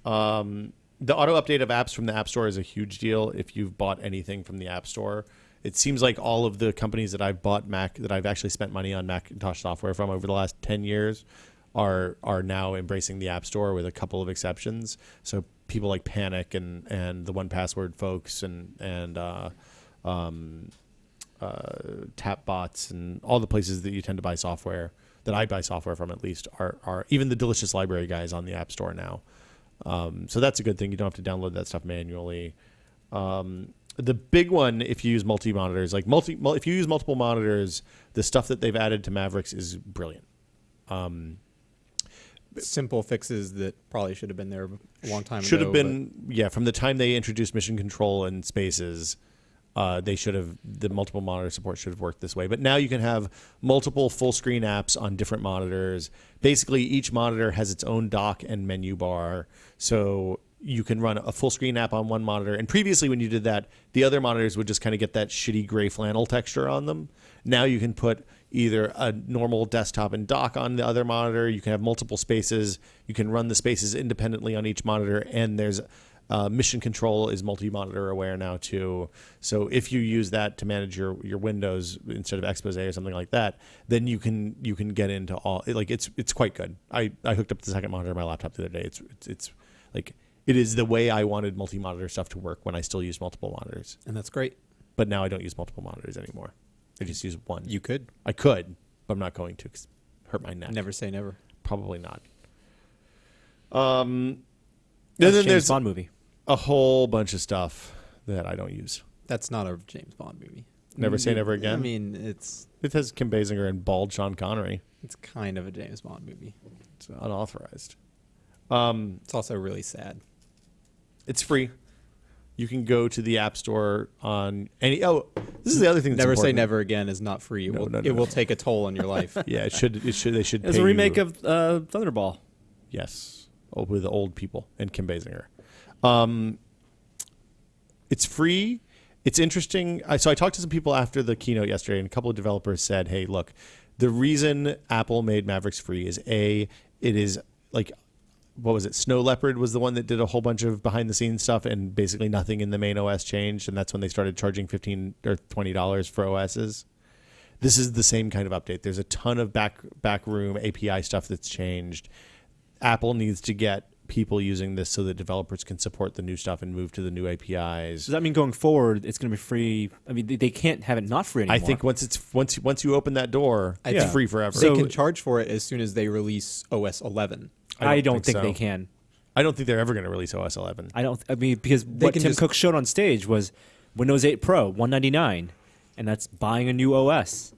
Um, the auto update of apps from the App Store is a huge deal. If you've bought anything from the App Store, it seems like all of the companies that I've bought Mac that I've actually spent money on Macintosh software from over the last ten years are are now embracing the App Store with a couple of exceptions. So people like Panic and and the 1Password folks and and uh, um, uh, Tapbots and all the places that you tend to buy software that I buy software from at least are are even the Delicious Library guys on the App Store now. Um, so that's a good thing. You don't have to download that stuff manually. Um, the big one, if you use multi monitors, like multi, if you use multiple monitors, the stuff that they've added to Mavericks is brilliant. Um, Simple fixes that probably should have been there a long time should ago. Should have been yeah from the time they introduced mission control and spaces uh, they should have the multiple monitor support should have worked this way. But now you can have multiple full screen apps on different monitors. Basically each monitor has its own dock and menu bar. So you can run a full screen app on one monitor. And previously when you did that the other monitors would just kind of get that shitty gray flannel texture on them. Now you can put either a normal desktop and dock on the other monitor. You can have multiple spaces. You can run the spaces independently on each monitor, and there's uh, mission control is multi-monitor aware now too. So if you use that to manage your your Windows instead of Expose or something like that, then you can you can get into all like it's it's quite good. I I hooked up the second monitor on my laptop the other day. It's it's, it's like it is the way I wanted multi-monitor stuff to work when I still use multiple monitors. and that's great. But now I don't use multiple monitors anymore. I just use one. You could I could, but I'm not going to 'cause hurt my neck. never say never. Probably not. Um, That's and then James there's Bond movie. A whole bunch of stuff that I don't use. That's not a James Bond movie. Never say never again? I mean, it's It has Kim Basinger and bald Sean Connery. it's kind of a James Bond movie. It's unauthorized. Um, It's also really sad. it's free. You can go to the App Store on any. Oh, this is the other thing. That's Never say important. never again is not free. It No, will no, no, it will take a toll on your life. Yeah, it should. It should. They should. It's pay a remake you- of uh, Thunderball. Yes, oh, with the old people and Kim Basinger. Um, it's free. It's interesting. I, so I talked to some people after the keynote yesterday, and a couple of developers said, "Hey, look, the reason Apple made Mavericks free is a it is like." What was it? Snow Leopard was the one that did a whole bunch of behind the scenes stuff, and basically nothing in the main OS changed, and that's when they started charging fifteen or twenty dollars for OSs this is the same kind of update. There's a ton of back backroom API stuff that's changed. Apple needs to get people using this so that developers can support the new stuff and move to the new APIs. Does that mean going forward it's going to be free? I mean, they, they can't have it not free anymore. I think once it's once once you open that door, I it's think- free forever. they So- can charge for it as soon as they release OS 11. I don't, think, so. they can. I don't think they're ever going to release OS 11. I don't. I mean, because what Tim just- Cook showed on stage was Windows 8 Pro 199, and that's buying a new OS.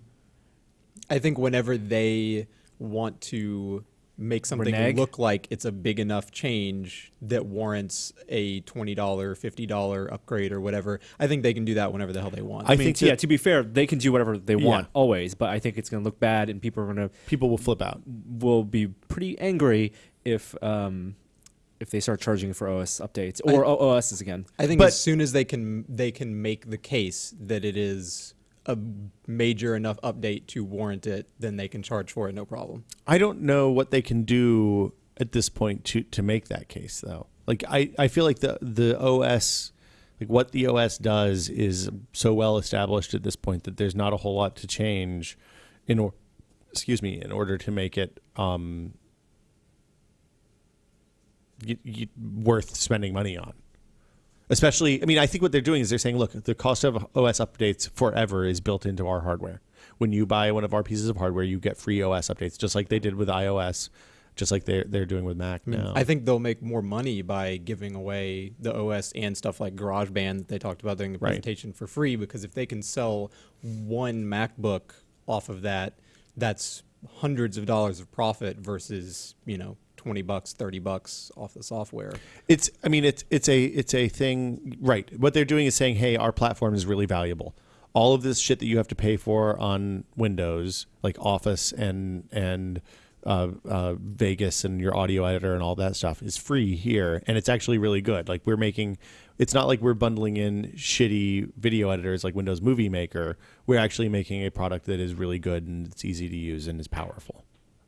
I think whenever they want to make something Renege? look like it's a big enough change that warrants a $20, $50 upgrade or whatever, I think they can do that whenever the hell they want. I I, mean, think yeah. To be fair, they can do whatever they Yeah. want always, but I think it's going to look bad, and people are going to People will flip out. will be pretty angry if um if they start charging for OS updates or I- OSs again. I think But- as soon as they can they can make the case that it is a major enough update to warrant it, then they can charge for it no problem. I don't know what they can do at this point to to make that case though. Like I, I feel like the the OS like what the OS does is so well established at this point that there's not a whole lot to change in or excuse me in order to make it um y- y- worth spending money on. Especially, I mean, I think what they're doing is they're saying, look, the cost of OS updates forever is built into our hardware. When you buy one of our pieces of hardware, you get free OS updates, just like they did with iOS just like they're they're doing with Mac now. I think they'll make more money by giving away the OS and stuff like GarageBand that they talked about during the Right. presentation for free because if they can sell one MacBook off of that, that's hundreds of dollars of profit versus, you know, 20 bucks, 30 bucks off the software. It's I mean it's it's a it's a thing right. What they're doing is saying, "Hey, our platform is really valuable. All of this shit that you have to pay for on Windows, like Office and and uh, uh, Vegas and your audio editor and all that stuff is free here, and it's actually really good. Like we're making, it's not like we're bundling in shitty video editors like Windows Movie Maker. We're actually making a product that is really good and it's easy to use and is powerful.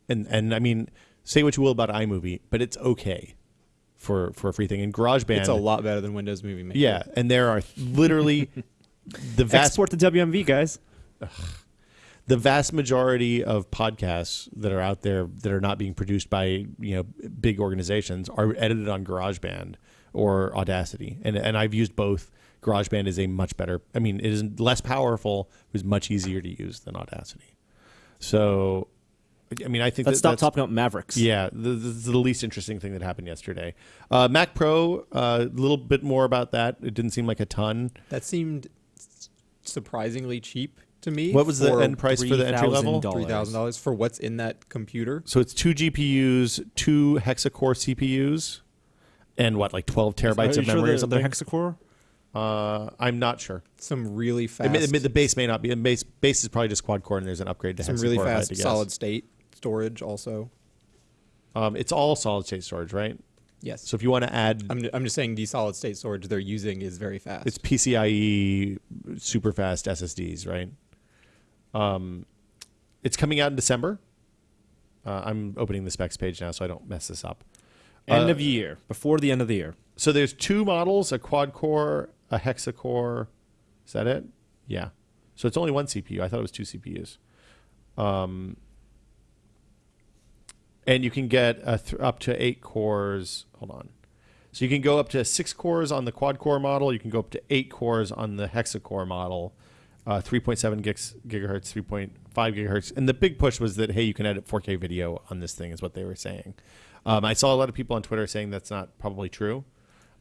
And and I mean, say what you will about iMovie, but it's okay for for a free thing. And GarageBand, It's a lot better than Windows Movie Maker. yeah, and there are literally the vast Export to WMV, guys. the vast majority of podcasts that are out there that are not being produced by you know big organizations are edited on GarageBand or Audacity, and and I've used both. GarageBand is a much better. I mean, it is less powerful. It was much easier to use than Audacity. So, I mean, I think Let's that stop that's, talking about Mavericks. Yeah, the, the, the least interesting thing that happened yesterday. Uh, Mac Pro, a uh, little bit more about that. It didn't seem like a ton. That seemed surprisingly cheap to me. What was the end price for the entry level? $3,000. Three thousand dollars for what's in that computer. So it's two GPUs, two hexa-core CPUs, and what, like 12 terabytes of you sure memory they're- or something? they're hexacore? uh, I'm not sure. Some really It fast. may- it may- the base may not be. The base, base is probably just quad core, and there's an upgrade to some hexa-core. really if I had fast solid state storage also. Um, it's all solid state storage, right? Yes. So if you want to add, I'm, I'm just saying the solid state storage they're using is very fast. it's PCIe super fast SSDs, right? Um, it's coming out in December. Uh, I'm opening the specs page now, so I don't mess this up. End Uh, of year, before the end of the year. So there's two models: a quad core, a hexa core. Is that it? Yeah. So it's only one CPU. I thought it was two CPUs. Um, and you can get up to eight cores. Hold on. So you can go up to six cores on the quad core model. You can go up to eight cores on the hexa core model. Uh, 3.7 gigs, gigahertz, 3.5 gigahertz. And the big push was that, hey, you can edit 4K video on this thing, is what they were saying. Um, I saw a lot of people on Twitter saying that's not probably true,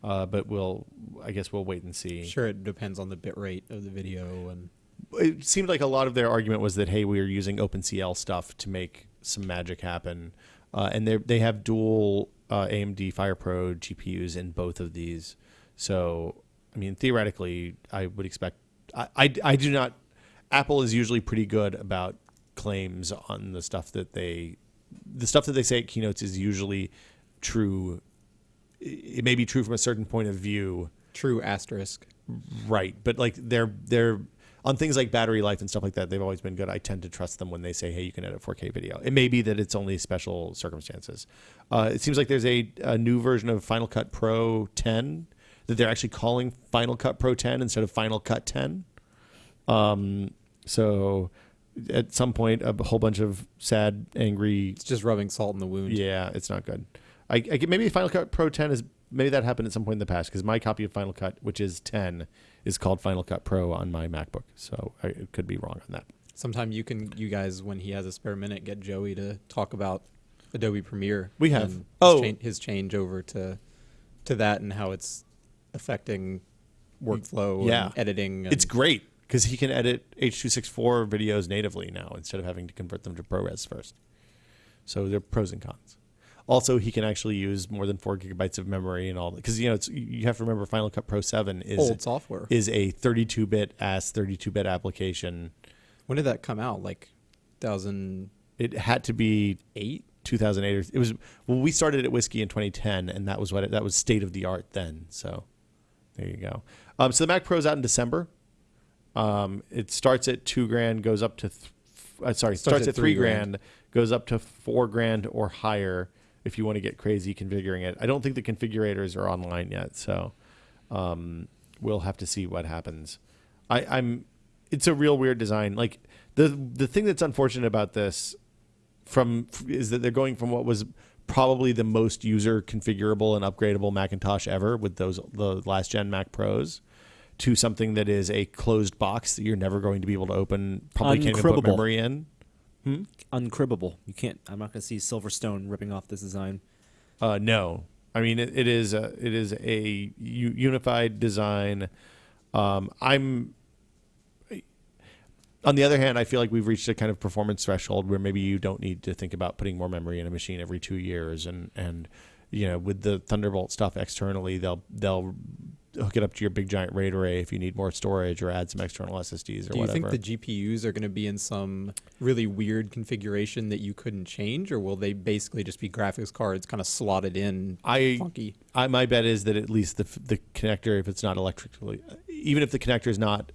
uh, but we'll, I guess we'll wait and see. sure it depends on the bit rate of the video and It seemed like a lot of their argument was that, hey, we are using OpenCL stuff to make some magic happen. Uh, and they they have dual uh, AMD FirePro GPUs in both of these. So, I mean, theoretically, I would expect. I, I, I do not. Apple is usually pretty good about claims on the stuff that they. The stuff that they say at keynotes is usually true. It may be true from a certain point of view, true asterisk. Right, but like they're they're on things like battery life and stuff like that. They've always been good. I tend to trust them when they say, "Hey, you can edit 4K video." It may be that it's only special circumstances. Uh, it seems like there's a, a new version of Final Cut Pro 10 that they're actually calling Final Cut Pro 10 instead of Final Cut 10. Um, so at some point, a whole bunch of sad, angry It's just rubbing salt in the wound. yeah, it's not good. I, I get- maybe Final Cut Pro 10 is maybe that happened at some point in the past because my copy of Final Cut, which is 10, is called Final Cut Pro on my MacBook. So I it could be wrong on that. Sometime you can, you guys, when he has a spare minute, get Joey to talk about Adobe Premiere. We have. his Oh. chan- his change over to to that and how it's affecting workflow Yeah. and editing. And It's great because he can edit H264 videos natively now instead of having to convert them to ProRes first. So there are pros and cons. Also, he can actually use more than four gigabytes of memory and all because you know it's you have to remember Final Cut Pro 7 is old software. is a 32-bit as 32-bit application. when did that come out? Like 2008? It had to be eight. 2008 or it was well we started at whiskey in 2010 and that was what it, that was state of the art then so there you go um, so the mac pro's out in december um, it starts at two grand goes up to th- uh, sorry starts, at three grand, goes up to four grand or higher if you want to get crazy configuring it i don't think the configurators are online yet so um, we'll have to see what happens I, i'm it's a real weird design like the the thing that's unfortunate about this from is that they're going from what was probably the most user configurable and upgradable Macintosh ever with those the last gen Mac Pros to something that is a closed box that you're never going to be able to open. Probably can't even put memory in. Uncribbable. You can't. I'm not going to see Silverstone ripping off this design. Uh, no, I mean it, it is a, it is a unified design. Um, I'm. On the other hand, I feel like we've reached a kind of performance threshold where maybe you don't need to think about putting more memory in a machine every two years, and and you know with the Thunderbolt stuff externally, they'll they'll hook it up to your big giant RAID array if you need more storage or add some external SSDs or Do you whatever. think the GPUs are going to be in some really weird configuration that you couldn't change, or will they basically just be graphics cards kind of slotted in I funky? I, my bet is that at least the the connector, if it's not electrically, even if the connector is not,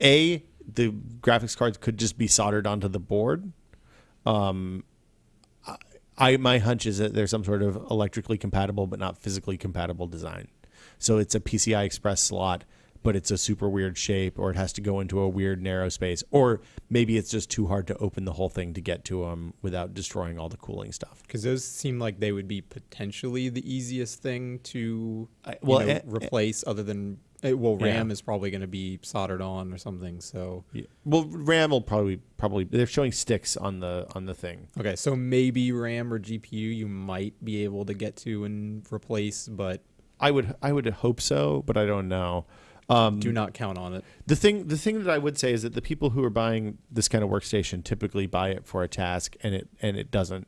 a the graphics cards could just be soldered onto the board. Um, I, I my hunch is that there's some sort of electrically compatible but not physically compatible design. So it's a PCI Express slot, but it's a super weird shape, or it has to go into a weird narrow space, or maybe it's just too hard to open the whole thing to get to them without destroying all the cooling stuff. Because those seem like they would be potentially the easiest thing to I- well, well, eh, eh, replace, other than uh, well, Yeah. RAM is probably going to be soldered on or something. So Yeah. Well, RAM will probably probably they're showing sticks on the on the thing. okay, so maybe RAM or GPU you might be able to get to and replace, but I would I would hope so, but I don't know. Um, do not count on it. the thing the thing that I would say is that the people who are buying this kind of workstation typically buy it for a task, and it and it doesn't.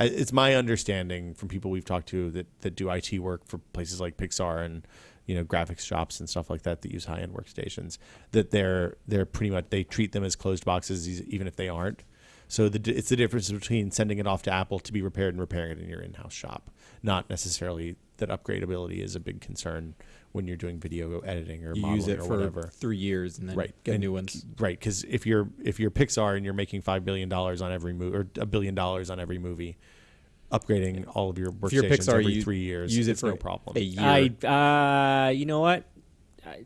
It's my understanding from people we've talked to that that do IT work for places like Pixar and you know graphics shops and stuff like that that use high end workstations that they're they're pretty much they treat them as closed boxes even if they aren't. So the, it's the difference between sending it off to Apple to be repaired and repairing it in your in-house shop, not necessarily that upgradability is a big concern when you're doing video editing or You modeling use it or for whatever. three years and then Right, get and- new ones. Right, because if you're if you're Pixar and you're making five billion dollars on every movie or a billion dollars on every movie, upgrading all of your If workstations Pixar, every you three years use it it's for no problem. a year. I, uh, you know what? I,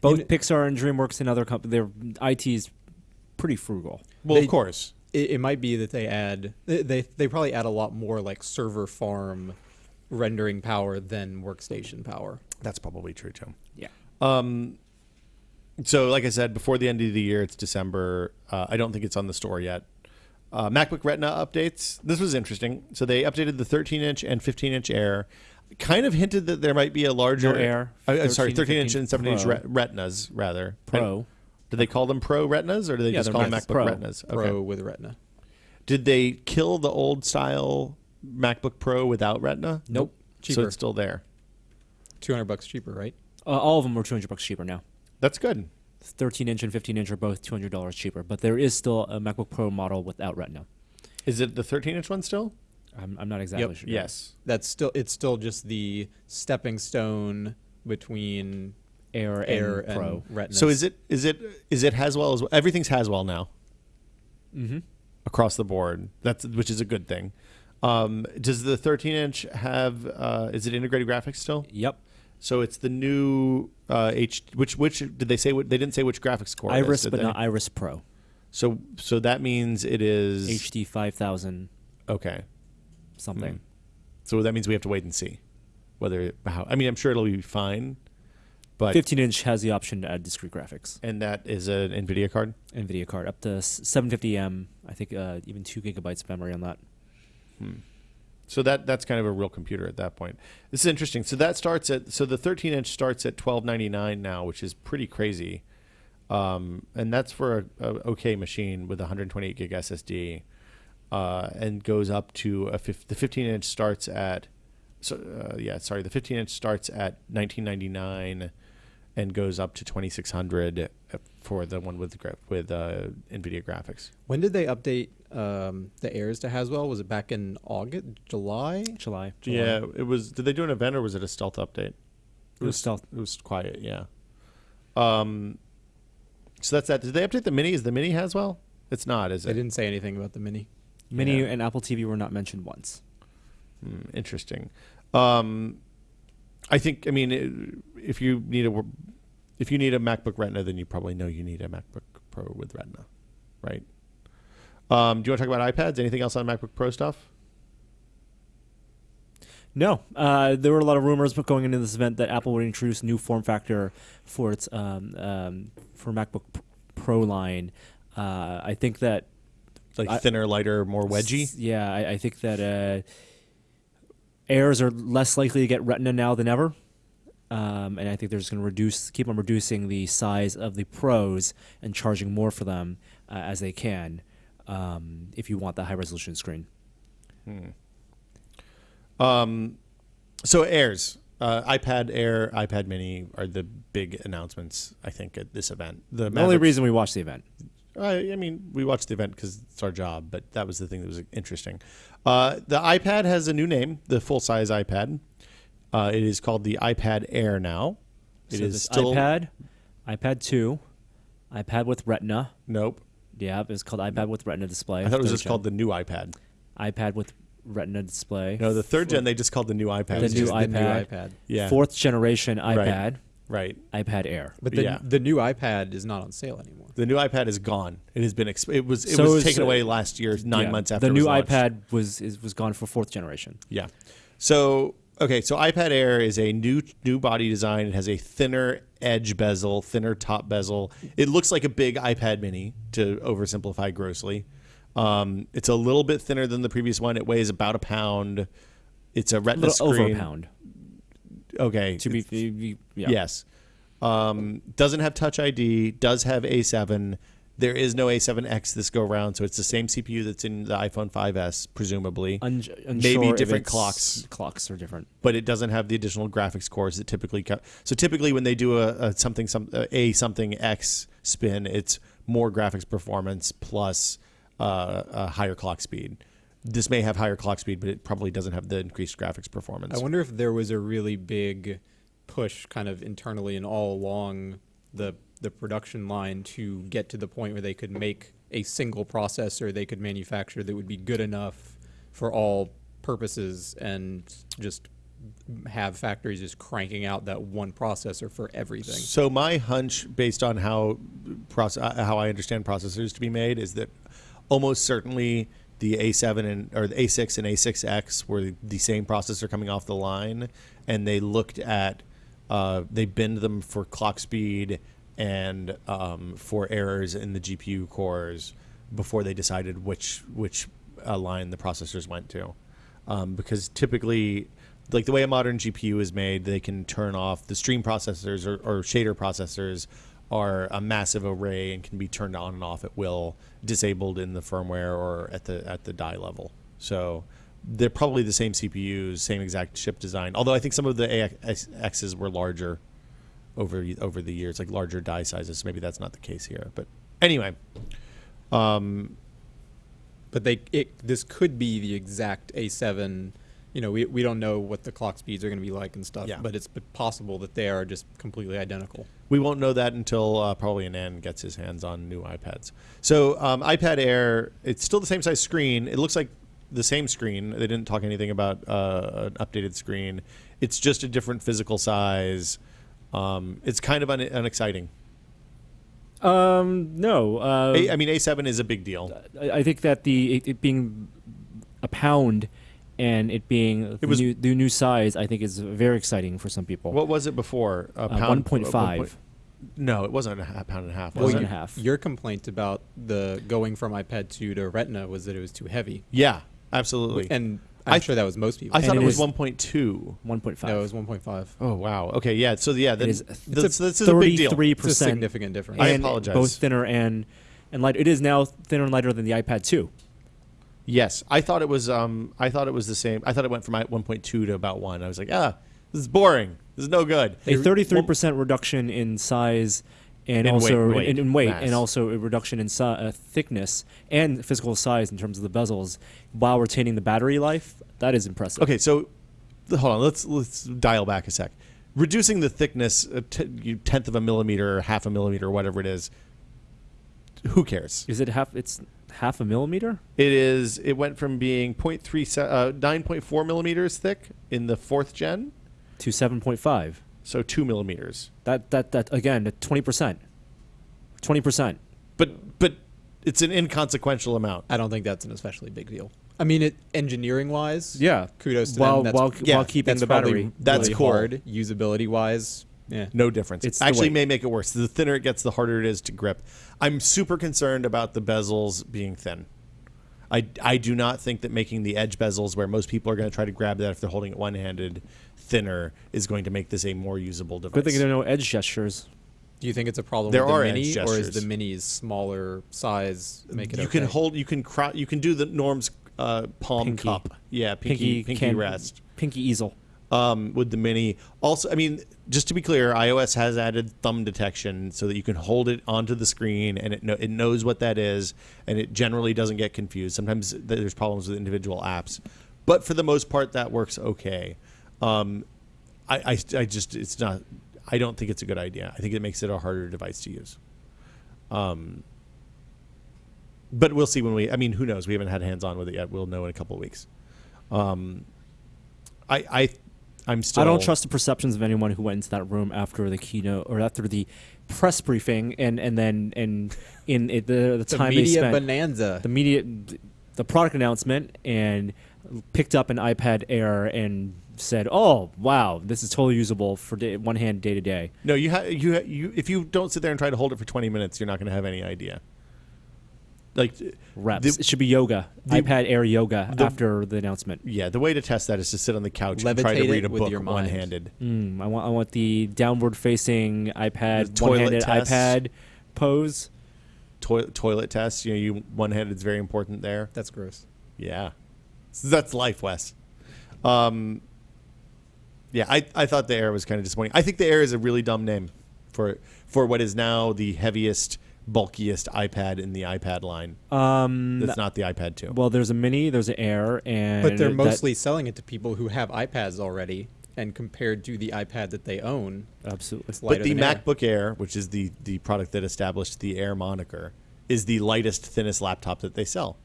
both You kn- Pixar and DreamWorks and other companies, their IT is pretty frugal. well, they- of course, it, it might be that they add they, they they probably add a lot more like server farm rendering power than workstation power. that's probably true too. Yeah. Um, so like I said, before the end of the year, it's December. Uh, I don't think it's on the store yet. Uh, MacBook Retina updates. This was interesting. So they updated the 13 inch and 15 inch Air. Kind of hinted that there might be a larger No Air, Uh, uh, sorry, 13, 13 inch and 17 inch Retinas rather. Pro. Do they call them Pro Retinas or do they Yeah, just call them MacBook Pro. Retinas? Pro with Retina. Did they kill the old style MacBook Pro without Retina? Nope. Cheaper. So it's still there. Two hundred bucks cheaper, right? Uh, all of them are 200 bucks cheaper now. That's good. 13 inch and 15 inch are both $200 cheaper, but there is still a MacBook Pro model without Retina. Is it the 13 inch one still? I'm, I'm not exactly Yep. sure. Yes. That's still it's still just the stepping stone between Air, Air and and, Pro. Retina. So is it is it is it Haswell as well? Everything's Haswell now Mm-hmm. across the board. That's which is a good thing. Um, does the 13 inch have? Uh, is it integrated graphics still? Yep. So it's the new uh, H. Which which did they say? What they didn't say which graphics core. Iris, did but they? not Iris Pro. So so that means it is HD 5000 okay. something. Hmm. So that means we have to wait and see whether how. I mean, I'm sure it'll be fine, but 15 inch has the option to add discrete graphics. and that is an Nvidia card. NVIDIA card up to 750M. I think uh, even two gigabytes of memory on that. So that that's kind of a real computer at that point. This is interesting. So that starts at so the 13 inch starts at 12.99 now, which is pretty crazy, um, and that's for a, a okay machine with 128 gig SSD, uh, and goes up to a the 15 inch starts at so uh, yeah sorry the 15 inch starts at 1999 and goes up to 2600 for the one with gra- with uh, Nvidia graphics. when did they update um, the Airs to Haswell? Was it back in August, July? July. Yeah, it was. Did they do an event or was it a stealth update? It was stealth. It was quiet, yeah. Um, so that's that. Did they update the mini? Is the mini Haswell? It's not, is it? They didn't say anything about the Mini. Mini Yeah. and Apple TV were not mentioned once. Hmm, interesting. Um, I think. I mean, it, if you need a if you need a MacBook Retina, then you probably know you need a MacBook Pro with Retina, right? Um, do you want to talk about iPads? Anything else on MacBook Pro stuff? No, uh, there were a lot of rumors going into this event that Apple would introduce new form factor for its um, um, for MacBook Pro line. Uh, I think that like I- thinner, lighter, more wedgy. Yeah, I, I think that uh, Airs are less likely to get Retina now than ever, um, and I think they're just going to reduce, keep on reducing the size of the Pros and charging more for them uh, as they can. Um, if you want the high resolution screen, Hmm. Um, so Airs, uh, iPad Air, iPad Mini are the big announcements. I think at this event. The, the only reason we watched the event. I, I mean, we watched the event because it's our job, but that was the thing that was interesting. Uh, the iPad has a new name, the full size iPad. Uh, it is called the iPad Air now. It so is still iPad, iPad two, iPad with Retina. Nope. Yeah, it's called iPad with Retina display. I thought it was just gen. called the new iPad. iPad with Retina display. No, the third gen they just called the new iPad. The new just- the new iPad. iPad. yeah. Fourth generation iPad, Right. iPad Air. But the, Yeah. the new iPad is not on sale anymore. The new iPad is gone. It has been. Exp- it was. It So was is, taken uh, away last year, nine Yeah, months after the it new launched. iPad was is, was gone for fourth generation. Yeah. So okay, so iPad Air is a new new body design. It has a thinner edge bezel, thinner top bezel. It looks like a big iPad Mini to oversimplify grossly. Um, it's a little bit thinner than the previous one. It weighs about a pound. It's a A Retina little over a screen. pound. Okay. To be, yeah. Yes. Um, doesn't have Touch ID. Does have A7. There is no A7X this go round, so it's the same CPU that's in the iPhone 5s, presumably. Un- Maybe different clocks. Clocks are different. but it doesn't have the additional graphics cores that typically co- so typically when they do a, a something some a something x spin it's more graphics performance plus uh, a higher clock speed this may have higher clock speed but it probably doesn't have the increased graphics performance I wonder if there was a really big push kind of internally and all along the the production line to get to the point where they could make a single processor they could manufacture that would be good enough for all purposes and just have factories just cranking out that one processor for everything. so my hunch based on how uh, how I understand processors to be made is that almost certainly the A7 and or the A6 and A6X were the same processor coming off the line, and they looked at uh, they binned them for clock speed and um, for errors in the GPU cores before they decided which which uh, line the processors went to, um, because typically. Like the way a modern GPU is made, they can turn off the stream processors or, or shader processors are a massive array and can be turned on and off at will, disabled in the firmware or at the at the die level. So they're probably the same CPUs, same exact chip design. Although I think some of the AX X's were larger over over the years, like larger die sizes. Maybe that's not the case here. But anyway, um, But they it this could be the exact A7. You know, we, we don't know what the clock speeds are going to be like and stuff, Yeah. but it's possible that they are just completely identical. We won't know that until uh, probably Anand gets his hands on new iPads. So um, iPad Air, it's still the same size screen. It looks like the same screen. They didn't talk anything about uh, an updated screen. It's just a different physical size. Um, it's kind of un- unexciting. Um, no. Uh, A- I mean, A7 is a big deal. I, I think that the it, it being a pound and it being the, was- new, the new size, I think is very exciting for some people. What was it before? A Uh, 1.5. No, it wasn't a pound and a half. Well, Was One it? and a half. Your complaint about the going from iPad 2 to Retina was that it was too heavy, Yeah, absolutely. and I'm I- sure that was most people. I thought it it was is- 1.2. 1.5. no, it was 1.5. Oh wow. Okay. Yeah. So yeah, then, is that's, this is a big deal. Thirty-three It's a percent. significant difference. I apologize. Both thinner and and light. It is now thinner and lighter than the iPad 2. Yes, I thought it was. Um, I thought it was the same. I thought it went from 1.2 to about one. I was like, ah, this is boring. This is no good. A thirty-three percent reduction in size. And In also weight- in, in weight, mass. and also a reduction in si- uh, thickness and physical size in terms of the bezels, while retaining the battery life. That is impressive. Okay, so hold on. Let's let's dial back a sec. Reducing the thickness a t- you- tenth of a millimeter, or half a millimeter, whatever it is. Who cares? Is it half? It's half a millimeter. It is. It went from being 0.3, uh, 9.4 millimeters thick in the fourth gen, to 7.5. so two millimeters. That that that again, twenty percent. Twenty percent. But but it's an inconsequential amount. I don't think that's an especially big deal. I mean, it engineering wise, Yeah. kudos to while them. That's, while yeah, while keeping that's the battery. That's really cool. hard usability wise. Yeah. No difference. It's actually may make it worse. The thinner it gets, the harder it is to grip. I'm super concerned about the bezels being thin. I, I do not think that making the edge bezels where most people are going to try to grab that if they're holding it one handed thinner is going to make this a more usable device. Good thing there are no edge gestures. Do you think it's a problem There with the are edge mini, or is the mini's smaller size make it you okay? can hold you can cro- you can do the Norm's uh, palm Pinky. cup. Yeah, pinky pinky, can- rest. Pinky easel. Um, with the mini. Also, I mean, just to be clear, iOS has added thumb detection so that you can hold it onto the screen and it know, it knows what that is, and it generally doesn't get confused. Sometimes there's problems with individual apps, but for the most part, that works okay. Um, I, I, I just it's not. I don't think it's a good idea. I think it makes it a harder device to use. Um, but we'll see when we. I mean, who knows? We haven't had hands on with it yet. We'll know in a couple of weeks. Um, I, I, I'm still. I don't trust the perceptions of anyone who went into that room after the keynote or after the press briefing and and then and in it, the the the time they media spent bonanza. the media the product announcement and picked up an iPad Air and said, "Oh wow, this is totally usable for day, one hand day to day." No, you ha- you ha- you if you don't sit there and try to hold it for 20 minutes, you're not going to have any idea. Like Reps. the- it should be yoga. the- iPad Air yoga the- after the announcement. yeah, the way to test that is to sit on the couch and try to read a book one-handed. Mm, I want I want the downward facing iPad toilet one-handed iPad pose. Toi- toilet test, you know, you one-handed is very important there. That's gross. Yeah, that's life, Wes. Um, yeah, I, I thought the Air was kind of disappointing. I think the Air is a really dumb name for for what is now the heaviest, bulkiest iPad in the iPad line. Um, That's not the iPad 2. well, there's a mini, there's an Air, and But they're that- mostly selling it to people who have iPads already, and compared to the iPad that they own, absolutely. it's but the than air. MacBook Air, which is the the product that established the Air moniker, is the lightest, thinnest laptop that they sell.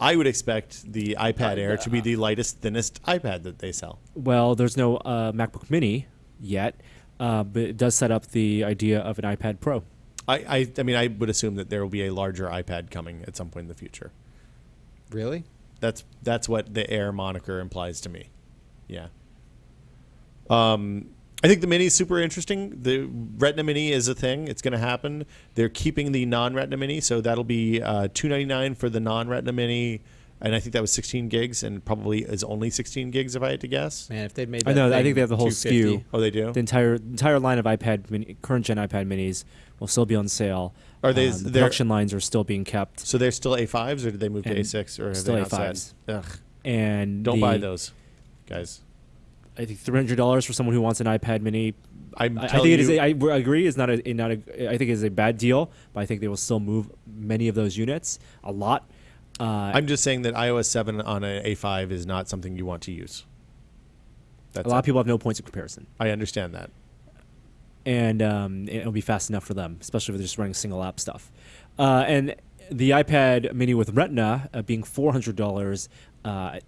I would expect the iPad Air to be the lightest, thinnest iPad that they sell. Well, there's no uh, MacBook Mini yet, uh, but it does set up the idea of an iPad Pro. I, I, I mean, I would assume that there will be a larger iPad coming at some point in the future. Really? That's that's what the Air moniker implies to me. Yeah. Um, I think the Mini is super interesting. The Retina Mini is a thing; it's going to happen. They're keeping the non-Retina Mini, so that'll be uh, two ninety nine for the non-Retina Mini, and I think that was sixteen gigs, and probably is only sixteen gigs if I had to guess. Man, if they'd made I that know, I think they have the whole 250 SKU. Oh, they do. The entire entire line of iPad mini, current gen iPad Minis will still be on sale. Are they- Um, the they're- production lines are still being kept, So they're still A fives, or did they move to A six, or still they not said? A5s. Ugh, and don't the- buy those, guys. I think three hundred dollars for someone who wants an iPad Mini. I'm I, I think it is. you, A, I w- agree. It's not a, not a. I think it's a bad deal, but I think they will still move many of those units a lot. Uh, I'm just saying that iOS seven on an A five is not something you want to use. That's a lot it. of people have no points of comparison. I understand that. and um, it'll be fast enough for them, especially if they're just running single app stuff. Uh, and the iPad Mini with Retina uh, being four hundred dollars, uh,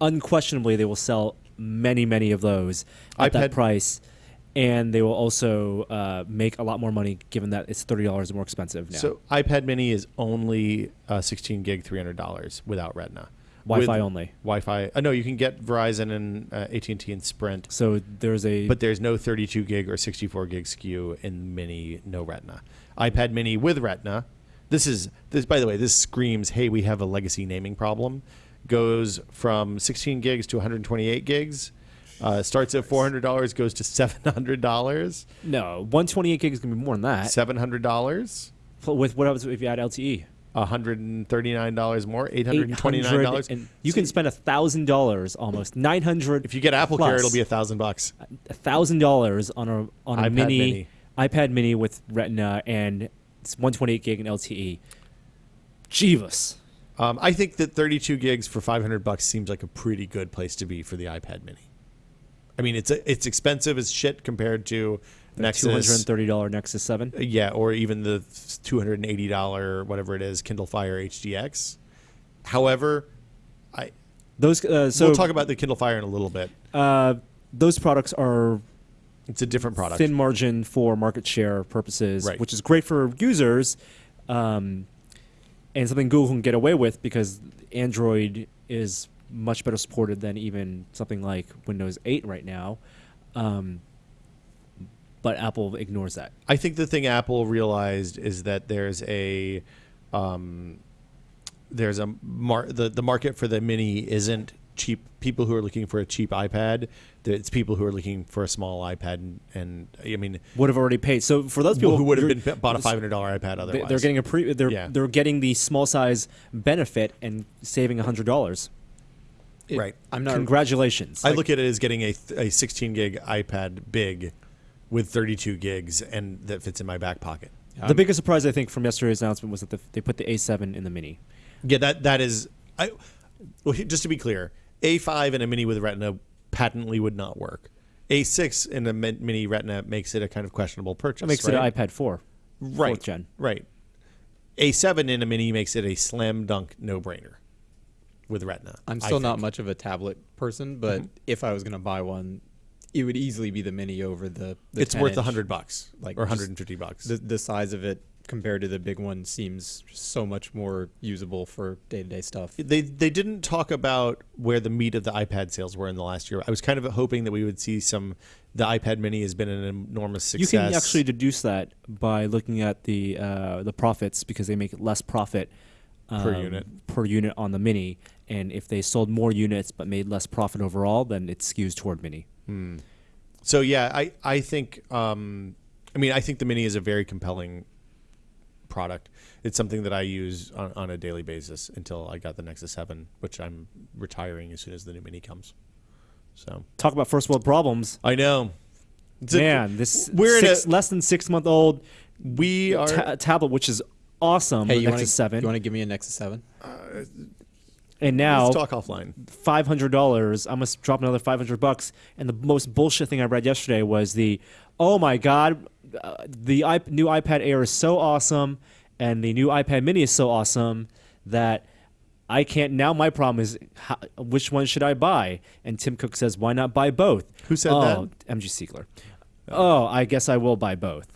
unquestionably they will sell many, many of those at that price, and they will also uh, make a lot more money given that it's thirty dollars more expensive now. So iPad Mini is only uh, 16 gig, 300 dollars without Retina. Wi-Fi With only. Wi-Fi. Uh, no, you can get Verizon and uh, AT&T and Sprint, So there's a but there's no 32 gig or 64 gig SKU in Mini, no Retina. iPad Mini with Retina. This is this. By the way, this screams, "Hey, we have a legacy naming problem." Goes from 16 gigs to 128 gigs. Uh, starts at $400, goes to $700. no one twenty eight gig is gonna be more than that. $700. With what else if you add? LTE? $139 more, $829. and you can spend a thousand dollars almost nine hundred If you get Apple Care, it'll be a thousand bucks. a thousand dollars on a on a iPad mini, mini. iPad Mini with Retina and it's 128 gig and LTE. Jeebus. Um, I think that 32 gigs for 500 bucks seems like a pretty good place to be for the iPad Mini. I mean, it's it's expensive as shit compared to Two Nexus, two hundred and thirty dollar Nexus Seven. yeah, or even the 280 dollar whatever it is Kindle Fire HDX. However, I Those uh, so we'll talk about the Kindle Fire in a little bit. uh, those products are It's a different product. thin margin for market share purposes, Right. which is great for users, um, and something Google can get away with because Android is much better supported than even something like Windows 8 right now. Um, but Apple ignores that. I think the thing Apple realized is that there's a um, there's a mar- the the market for the mini isn't cheap. People who are looking for a cheap iPad, it's people who are looking for a small iPad, and, and I mean, would have already paid. So for those people who would have been bought a five hundred dollar iPad otherwise. they're getting a pre they're Yeah. they're getting the small size benefit and saving hundred dollars. It- Right. I'm not. Congratulations. I look at it as getting a, a 16 gig iPad big with 32 gigs and that fits in my back pocket. the um, biggest surprise I think from yesterday's announcement was that the, they put the A7 in the mini. Yeah, that that is. I well, just to be clear, A5 in a mini with Retina patently would not work. A6 in a mini Retina makes it a kind of questionable purchase. That makes right? it an iPad 4. right fourth gen. Right. A7 in a mini makes it a slam dunk no brainer with Retina. I'm still not much of a tablet person, but if I was going to buy one, it would easily be the mini over the. the It's worth a hundred bucks, Like, or 150 bucks. The the size of it compared to the big one seems so much more usable for day to day stuff. they they didn't talk about where the meat of the iPad sales were in the last year. I was kind of hoping that we would see some. The iPad Mini has been an enormous success. You can actually deduce that by looking at the uh, the profits because they make less profit Per um, unit. per unit on the mini, and if they sold more units but made less profit overall, then it skews toward mini. So yeah, I I think um, I mean I think the Mini is a very compelling product. It's something that I use on, on a daily basis until I got the Nexus Seven, which I'm retiring as soon as the new Mini comes. So Talk about first world problems, I know, It's a- man. This we're in a- less than six month old we are. ta- tablet, which is awesome. Hey, the you want to Nexus Seven, You want to give me a Nexus Seven? And now let's talk offline. five hundred dollars. I must drop another five hundred bucks. And the most bullshit thing I read yesterday was the, oh my god, uh, the iP- new iPad Air is so awesome, and the new iPad Mini is so awesome that I can't. Now my problem is, how, which one should I buy? And Tim Cook says, why not buy both? Who said oh, MG Siegler. Oh, I guess I will buy both.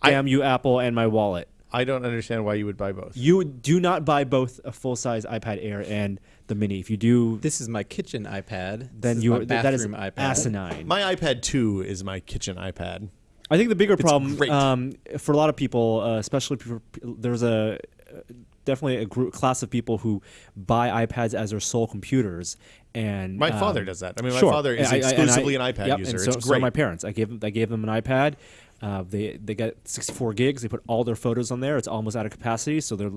I- Damn you, Apple, and my wallet. I don't understand why you would buy both. You do not buy both a full size iPad Air and the Mini. If you do, This is my kitchen iPad. then this is you my are that is bathroom iPad. asinine. My iPad Two is my kitchen iPad. I think the bigger problem um, for a lot of people, uh, especially people, there's a uh, definitely a group class of people who buy iPads as their sole computers. And My um, father does that. I mean, my sure. father is I- I- I- exclusively an iPad yep, user. And so, it's so great. my parents. I gave them, I gave them an iPad. Uh, they they got 64 gigs. They put all their photos on there. It's almost out of capacity. So they're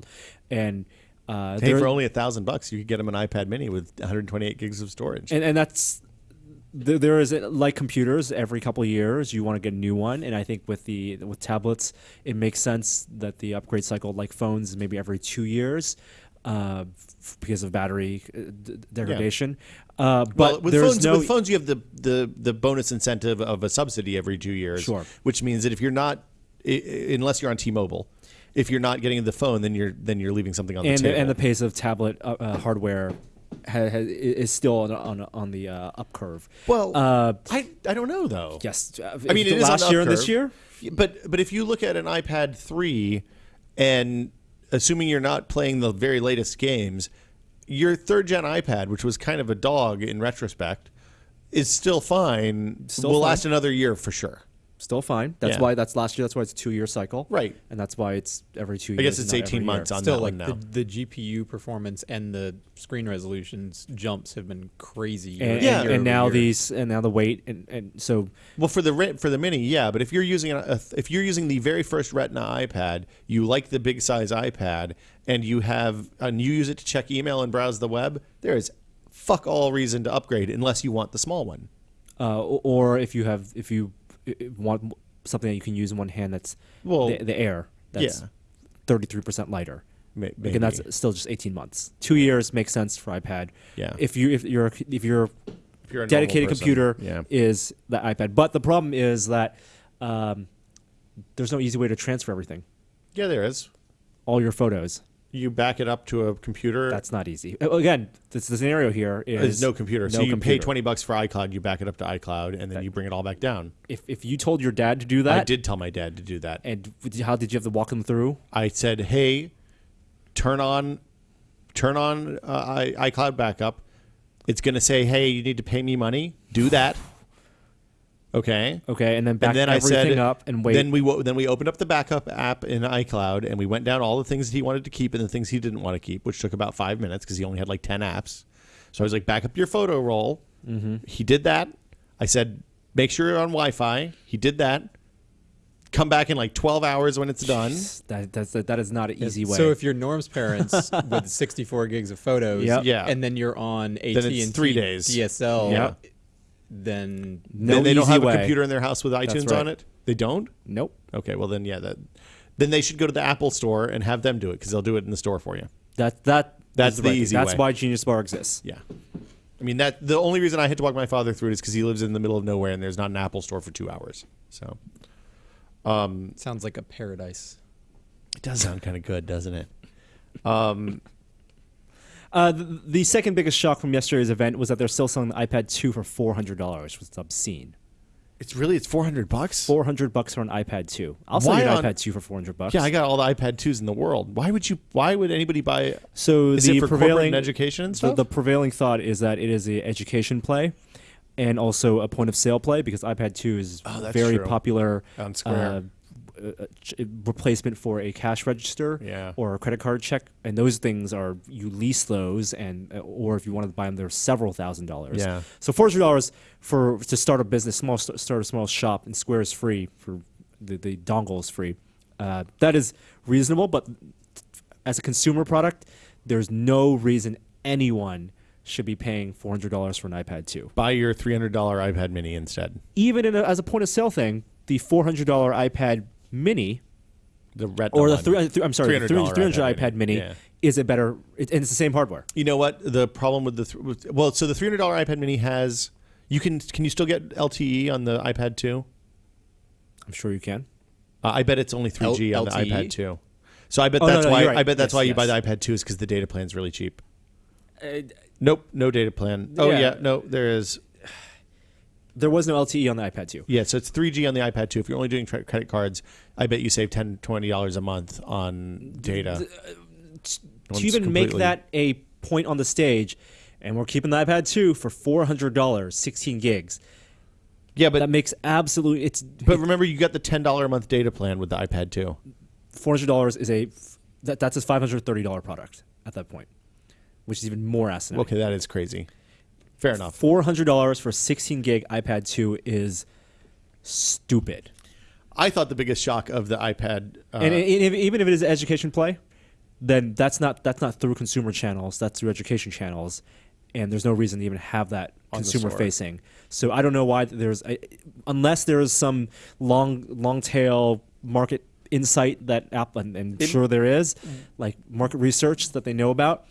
and uh, Hey, they're- for only a thousand bucks, you could get them an iPad Mini with 128 gigs of storage. and, and that's there, there is like computers every couple of years you want to get a new one and i think with the with tablets it makes sense that the upgrade cycle like phones is maybe every two years uh, because of battery uh, degradation uh, but well, with phones, no with phones, you have the, the the bonus incentive of a subsidy every two years. Sure. Which means that if you're not, unless you're on T-Mobile, if you're not getting the phone, then you're then you're leaving something on and the table. and the pace of tablet uh, uh, hardware ha, ha, is still on on, on the uh, up curve well, uh, I I don't know though. yes uh, I mean, it is last year and this year But but if you look at an iPad three, and assuming you're not playing the very latest games, your third gen iPad, which was kind of a dog in retrospect, is still fine. Still will fine. last another year for sure. still fine that's Yeah. why that's last year that's why it's a two year cycle Right. and that's why it's every two I years guess it's 18 months year. on Still, that like one now. the, the GPU performance and the screen resolutions jumps have been crazy. year- and, Yeah. and, and now year. these and now the weight and, and so Well, for the for the mini, yeah, but if you're using a, a, if you're using the very first Retina iPad, you like the big size iPad, and you have and you use it to check email and browse the web, there is fuck all reason to upgrade unless you want the small one. uh, or if you have if you want something that you can use in one hand that's Well, the, the air that's yeah. 33% lighter May- again that's still just 18 months two years makes sense for ipad Yeah. if you if you're if you're If a dedicated computer yeah. is the ipad but the problem is that um, there's no easy way to transfer everything Yeah, there is. all your photos You back it up to a computer. that's not easy again this, the scenario here is There's no computer. so no you pay 20 bucks for iCloud, you back it up to iCloud, and then you bring it all back down. if, if you told your dad to do that I did tell my dad to do that. and how did you have to walk him through I said, "Hey, turn on, turn on uh, i- iCloud backup. It's going to say, hey, you need to pay me money. Do that. Okay, Okay, and then and back then I everything said, up and wait. Then we wo- then we opened up the backup app in iCloud and we went down all the things that he wanted to keep and the things he didn't want to keep, which took about five minutes because he only had like ten apps. So I was like, back up your photo roll. Mm-hmm. He did that. I said, make sure you're on Wi-Fi. He did that. Come back in like twelve hours when it's done. that, that's that is not an easy way. So if you're Norm's parents with 64 gigs of photos, Yep. Yeah. and then you're on AT Then and three days. DSL, Yeah. Then no then they don't have way. a computer in their house with iTunes right. on it. They don't. Nope. Okay, well then yeah, that then they should go to the Apple store and have them do it because they'll do it in the store for you. That that That's is the right. easy That's way. why Genius Bar exists. Yeah. I mean that the only reason I had to walk my father through it is because he lives in the middle of nowhere and there's not an Apple store for two hours. So um, sounds like a paradise. it does sound kind of good, doesn't it? Um, Uh, the, the second biggest shock from yesterday's event was that they're still selling the iPad 2 for four hundred dollars, which is obscene. It's really it's four hundred bucks. Four hundred bucks for an iPad 2. I'll sell you an on- iPad 2 for four hundred bucks. Yeah, I got all the iPad twos in the world. Why would you? Why would anybody buy? So Is the it for prevailing education and the, stuff? the prevailing thought is that it is a education play, and also a point of sale play because iPad 2 is Oh, very true. popular On Square. uh, replacement for a cash register Yeah. or a credit card check, and those things are you lease those, and uh, or if you want to buy them, they're several thousand dollars. Yeah. So four hundred dollars for to start a business, small start a small shop, and Square is free for the the dongle is free. Uh, that is reasonable, but as a consumer product, there's no reason anyone should be paying four hundred dollars for an iPad 2. buy your three hundred dollar iPad Mini instead. Even in a, as a point of sale thing, the four hundred dollar iPad Mini The red or the one. three, uh, th- I'm sorry, the $300 300 iPad, Mini Yeah. is a better, it, and it's the same hardware. You know what? The problem with the th- with, well, so the three hundred dollar iPad Mini has you can can you still get LTE on the iPad two? I'm sure you can. Uh, I bet it's only three G L- on the iPad two. So I bet Oh, that's no, why you're right. I bet that's Yes, why you buy the iPad two is because the data plan's really cheap. Nope, no data plan. Oh Yeah. yeah, no, there is. There was no LTE on the iPad 2. Yeah, so it's 3G on the iPad 2. If you're only doing tra- credit cards, I bet you save 10 $20 a month on data. Uh, to even make that a point on the stage, and we're keeping the iPad 2 for $400, 16 gigs. Yeah, but that makes absolute. It's but remember you got the $10 a month data plan with the iPad 2. four hundred dollars is a that, that's a five hundred thirty dollar product at that point, which is even more asinine. Okay, that is crazy. Fair enough. four hundred dollars for a sixteen gig iPad two is stupid. I thought the biggest shock of the iPad uh, and, and if, even if it is education play, then that's not that's not through consumer channels. That's through education channels, and there's no reason to even have that consumer facing. So I don't know why there's I- unless there is some long long tail market insight that Apple and, and It- sure there is, like market research that they know about.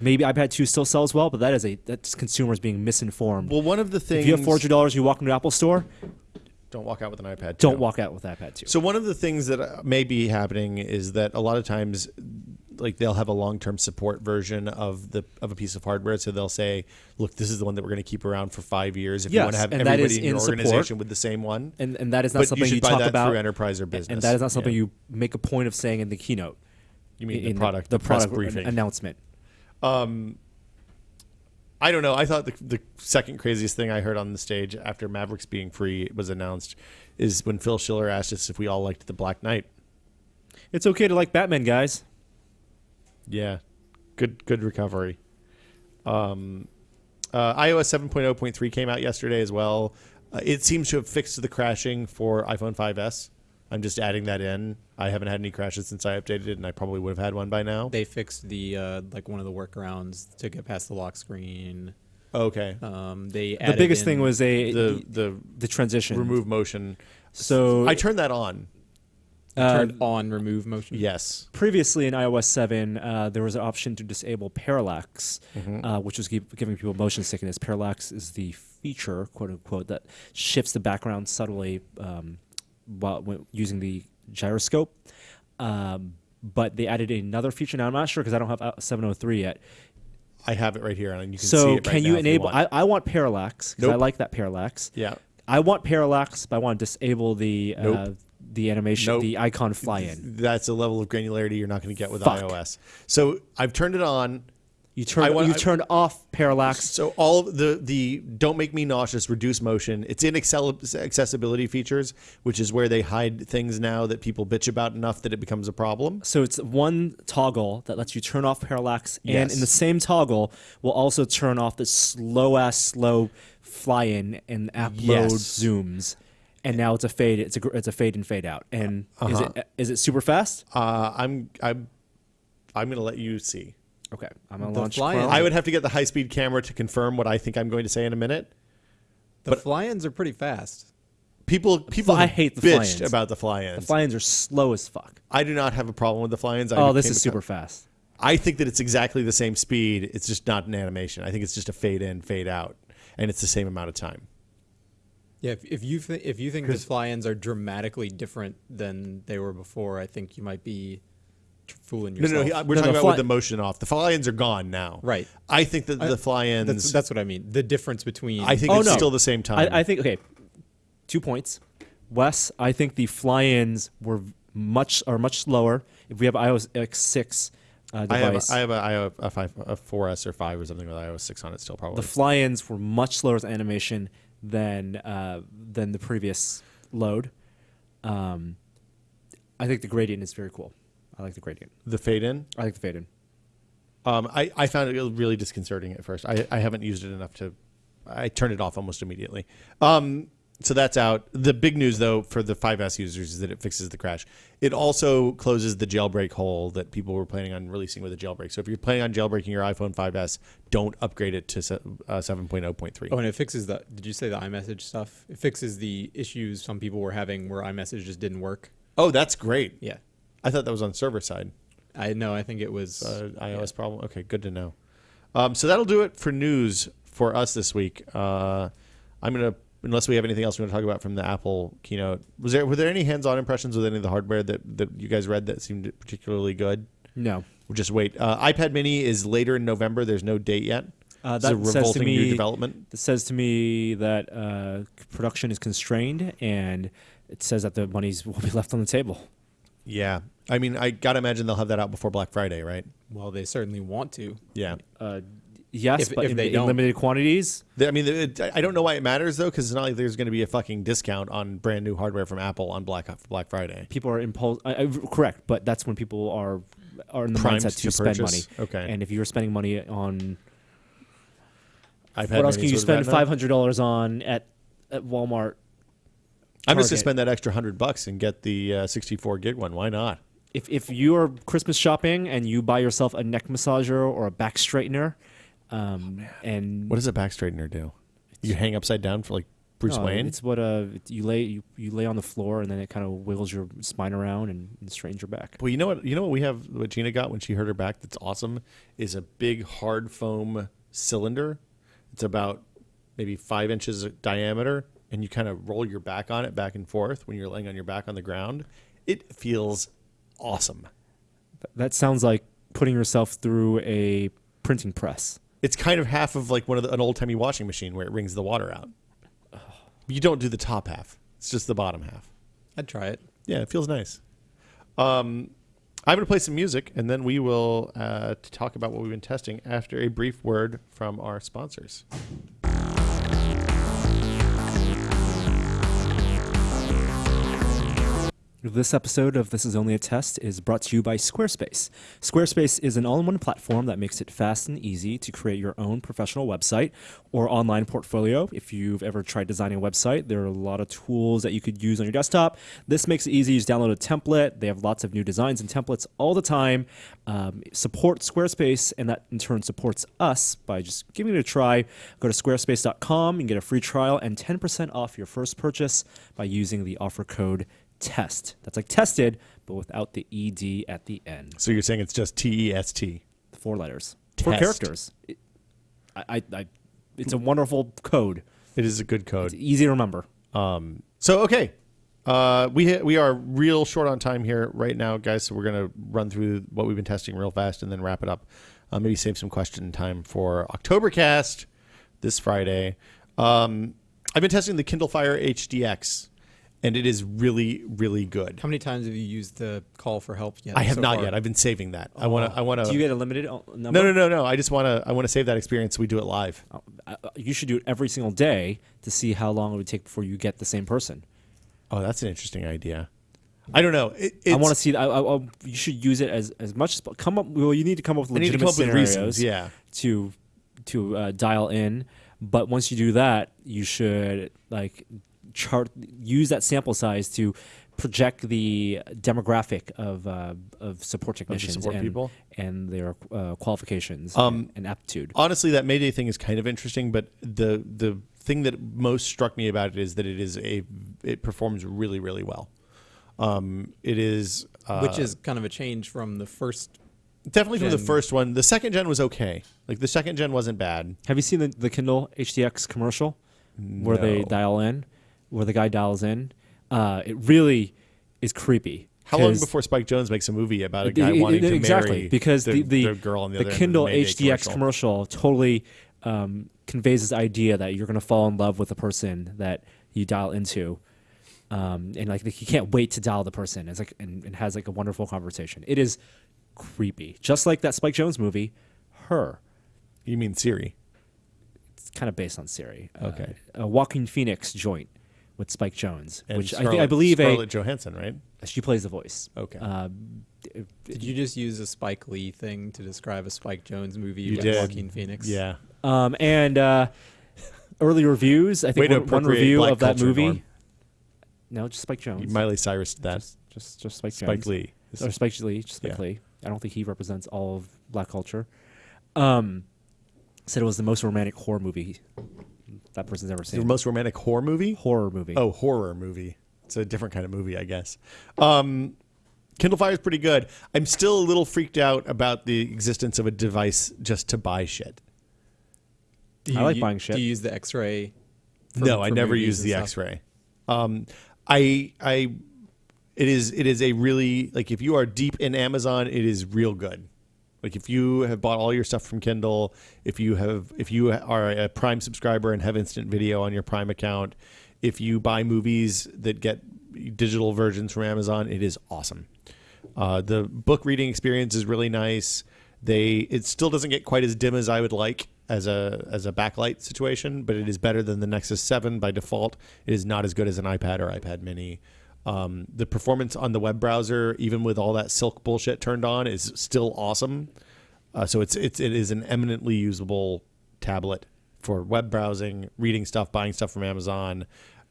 Maybe iPad 2 still sells well, but that is a that's consumers being misinformed. well, one of the things if you have four hundred dollars, you walk into Apple store, don't walk out with an iPad. don't walk out with iPad 2. So one of the things that uh, may be happening is that a lot of times, like they'll have a long-term support version of the of a piece of hardware. So they'll say, "Look, this is the one that we're going to keep around for five years. If you Yes, want to have and that everybody in your in support. organization with the same one." and and that is not But you something should you, buy talk that about through enterprise or business. and that is not something you make a point of saying in the keynote. You mean in the product, the, press product briefing? announcement. I don't know. I thought the, the second craziest thing I heard on the stage after Mavericks being free was announced is when Phil Schiller asked us if we all liked the Black Knight. It's okay to like Batman, guys. Yeah, good good recovery. Um, uh, iOS 7.0.3 came out yesterday as well. Uh, it seems to have fixed the crashing for iPhone 5s. I'm just adding that in. I haven't had any crashes since I updated it, and I probably would have had one by now. They fixed the uh, like one of the workarounds to get past the lock screen. Okay, Um, they The biggest in- thing was a the the the transition. remove motion. So I turned that on. uh, turned on remove motion. Yes. previously in iOS 7, uh, there was an option to disable parallax, Mm-hmm. uh, which was give, giving people motion sickness. Parallax is the feature, quote unquote, that shifts the background subtly um, while using the gyroscope. Um, but they added another feature. Now I'm not sure because I don't have uh, 703 yet. I have it right here, and you can see So it right can you enable? want. I, I want parallax because I like that parallax. yeah. I want parallax, but I want to disable the uh, the animation, Nope. the icon fly in. That's a level of granularity you're not going to get with Fuck. iOS. So I've turned it on. You turn want- you turned off parallax. So all of the the don't make me nauseous, reduce motion. It's in excel- accessibility features, which is where they hide things now that people bitch about enough that it becomes a problem. So it's one toggle that lets you turn off parallax, and Yes. in the same toggle will also turn off the slow ass slow fly in and app load Yes. zooms. And now it's a fade. It's a it's a fade and fade out. And is Uh-huh. it is it super fast? Uh, I'm I'm I'm gonna let you see. Okay, I'm gonna The launch. fly-in- I would have to get the high speed camera to confirm what I think I'm going to say in a minute. The fly-ins are pretty fast. People people I hate the bitched fly-ins. about the fly-ins. the fly-ins are slow as fuck. I do not have a problem with the fly-ins. I Oh, this is a- super fast. I think that it's exactly the same speed. It's just not an animation. I think it's just a fade in, fade out, and it's the same amount of time. Yeah, if, if you th- if you think the fly-ins are dramatically different than they were before, I think you might be fooling No, yourself. no, he- we're No, talking about with the motion off. The fly-ins are gone now. Right. I think that the fly-ins. That's that's what I mean. The difference between I think Oh, it's no. still the same time. I, I think okay. Two points, Wes. I think the fly-ins were much are much slower. If we have iOS X6 uh, I have device, a, I have a, I have a, five, a 4S or 5 or something with iOS 6 on it still probably. the fly-ins were much slower as animation than uh, than the previous load. Um, I think the gradient is very cool. I like the gradient. the fade in. I like the fade in. Um, I, I found it really disconcerting at first. I, I haven't used it enough to. I turned it off almost immediately. Um, so that's out. The big news, though, for the 5S users is that it fixes the crash. It also closes the jailbreak hole that people were planning on releasing with a jailbreak. So if you're planning on jailbreaking your iPhone 5S, don't upgrade it to uh, 7.0.3. Oh, and it fixes the. Did you say the iMessage stuff? It fixes the issues some people were having where iMessage just didn't work. Oh, that's great. Yeah, I thought that was on server side. I know. I think it was. uh, iOS problem. Okay, good to know. Um, so that'll do it for news for us this week. Uh, I'm gonna, unless we have anything else we want to talk about from the Apple keynote. Was there were there any hands-on impressions with any of the hardware that that you guys read that seemed particularly good? No, We'll just wait. Uh, iPad Mini is later in November. There's no date yet. Uh, It's a that says to revolting new me- development. It says to me that uh, production is constrained, and it says that the monies will be left on the table. Yeah, I mean, I gotta imagine they'll have that out before Black Friday, right? well, they certainly want to. Yeah. Uh, yes, If- but if in, they in don't- limited quantities. I mean, it, I don't know why it matters though, because it's not like there's going to be a fucking discount on brand new hardware from Apple on Black Black Friday. People are impulse. I, I, correct, but that's when people are are in the Primed mindset to, to spend money. Okay. And if you're spending money on iPad what else can you spend five hundred dollars on at at Walmart? I'm just gonna spend that extra hundred bucks and get the uh, 64 gig one. Why not? If if you are Christmas shopping and you buy yourself a neck massager or a back straightener, um, and What does a back straightener do? You hang upside down for like Bruce No, Wayne. It's what uh you lay you, you lay on the floor and then it kind of wiggles your spine around and, and straightens your back. Well, you know what? You know what we have. What Gina got when she hurt her back. That's awesome. Is a big hard foam cylinder. It's about maybe five inches diameter, and you kind of roll your back on it back and forth when you're laying on your back on the ground. It feels awesome. That sounds like putting yourself through a printing press. It's kind of half of like one of the, an old timey washing machine where it wrings the water out. You don't do the top half. It's just the bottom half. I'd try it. Yeah, it feels nice. Um, I'm going to play some music, and then we will uh, talk about what we've been testing after a brief word from our sponsors. This episode of This Is Only a Test is brought to you by Squarespace. Squarespace is an all in one platform that makes it fast and easy to create your own professional website or online portfolio. If you've ever tried designing a website, there are a lot of tools that you could use on your desktop. This makes it easy. You just download a template. They have lots of new designs and templates all the time. Um, support Squarespace, and that in turn supports us by just giving it a try. Go to squarespace.com and get a free trial and 10% off your first purchase by using the offer code test. That's like tested, but without the ed at the end. So you're saying it's just T E S T. Four letters, four characters. It, I, I, I, it's a wonderful code. It is a good code. It's easy to remember. Um, so okay, uh, we ha- we are real short on time here right now, guys. So we're gonna run through what we've been testing real fast and then wrap it up. Uh, maybe save some question time for Oktobercast this Friday. Um, I've been testing the Kindle Fire HDX, and it is really really good. How many times have you used the call for help yet? I have so not far? yet. I've been saving that. I want to. I want to. Do you get a limited uh, number? no, no, no, no. I just want to. I want to save that experience. so we do it live. Uh, uh, You should do it every single day to see how long it would take before you get the same person. Oh, that's an interesting idea. I don't know. It, I want to see. I, I, I, you should use it as as much as come up. Well, you need to come up with I need to legitimate come up with reasons. Yeah. to to uh, dial in. But once you do that, you should like chart use that sample size to project the demographic of uh, of support technicians support and, people? and their uh, qualifications Um, and aptitude. honestly, that Mayday thing is kind of interesting, but the the thing that most struck me about it is that it is a it performs really really well. Um, it is uh, which is kind of a change from the first. definitely from the first one. The second gen was okay. Like the second gen wasn't bad. Have you seen the, the Kindle HDX commercial where they dial in, where the guy dials in? Uh, it really is creepy. How long before Spike Jonze makes a movie about a it- guy it- wanting it- to exactly marry because the, the, the, the girl on the, of Kindle the HDX commercial. commercial totally um, conveys this idea that you're going to fall in love with the person that you dial into. Um, and like you can't wait to dial the person. It's like and, and has like a wonderful conversation. It is creepy, just like that Spike Jonze movie, Her. You mean Siri? It's kind of based on Siri. Okay. Uh, a Joaquin Phoenix joint with Spike Jonze, And which I, think, Scarlett- I believe Scarlett Johansson, right? she plays the voice. Okay. Uh, Did you just use a Spike Lee thing to describe a Spike Jonze movie You with did. Joaquin Phoenix? Yeah. um, and uh, early reviews. I Way think to one, one review black of that movie. Norm. No, just Spike Jonze. Miley Cyrus did that. just, just, just Spike, Spike Jonze. Lee. or Spike Lee, just Spike Yeah. Lee. I don't think he represents all of black culture. Um, said it was the most romantic horror movie that person's ever seen. The most romantic horror movie? horror movie. Oh, horror movie. It's a different kind of movie, I guess. Um, Kindle Fire is pretty good. I'm still a little freaked out about the existence of a device just to buy shit. Do I like u- buying shit. Do you use the X-ray? for- no, I never use the stuff? X-ray. Um, I, I, it is, it is a really like if you are deep in Amazon, it is real good. Like if you have bought all your stuff from Kindle, if you have, if you are a Prime subscriber and have instant video on your Prime account, if you buy movies that get digital versions from Amazon, it is awesome. Uh, the book reading experience is really nice. They it still doesn't get quite as dim as I would like as a as a backlight situation, but it is better than the Nexus Seven by default. It is not as good as an iPad or iPad Mini. Um, the performance on the web browser, even with all that Silk bullshit turned on, is still awesome. Uh, so it's it's it is an eminently usable tablet for web browsing, reading stuff, buying stuff from Amazon,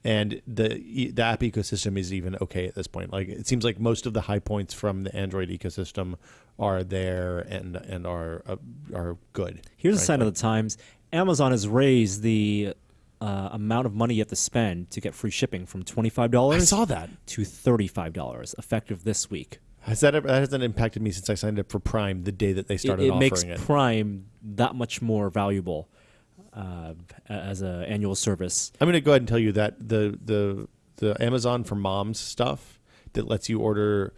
and the the app ecosystem is even okay at this point. Like it seems like most of the high points from the Android ecosystem are there and and are uh, are good. Here's a sign of the times. Amazon has raised the uh, amount of money you have to spend to get free shipping from twenty five dollars. I saw that. to thirty five dollars, effective this week. Has that ever, that hasn't impacted me since I signed up for Prime the day that they It, started it offering makes it. Prime that much more valuable uh, a- as an annual service. I'm going to go ahead and tell you that the the the Amazon for Moms stuff that lets you order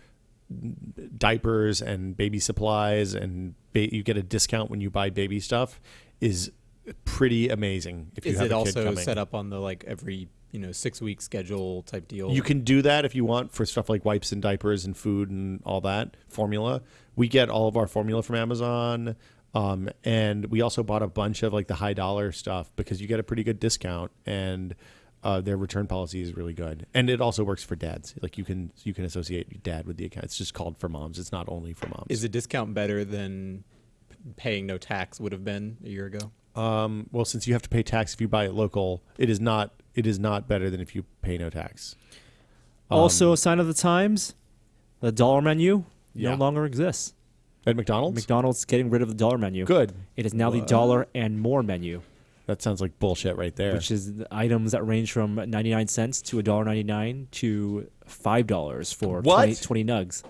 diapers and baby supplies and ba- you get a discount when you buy baby stuff is pretty amazing. If you Is have it a also set up on the like every you know six week schedule type deal? You can do that if you want for stuff like wipes and diapers and food and all that formula. We get all of our formula from Amazon. Um, and we also bought a bunch of like the high dollar stuff because you get a pretty good discount and uh, their return policy is really good. And it also works for dads. Like you can you can associate dad with the account. It's just called for moms. It's not only for moms. Is the discount better than paying no tax would have been a year ago? Um, well, since you have to pay tax if you buy it local, it is not it is not better than if you pay no tax. Um, also, a sign of the times: the dollar menu Yeah. no longer exists. at McDonald's. McDonald's getting rid of the dollar menu. Good. It is now the dollar and more menu, That sounds like bullshit right there. which is the items that range from 99 cents to $1.99 to $5 for What? 20, 20 nugs.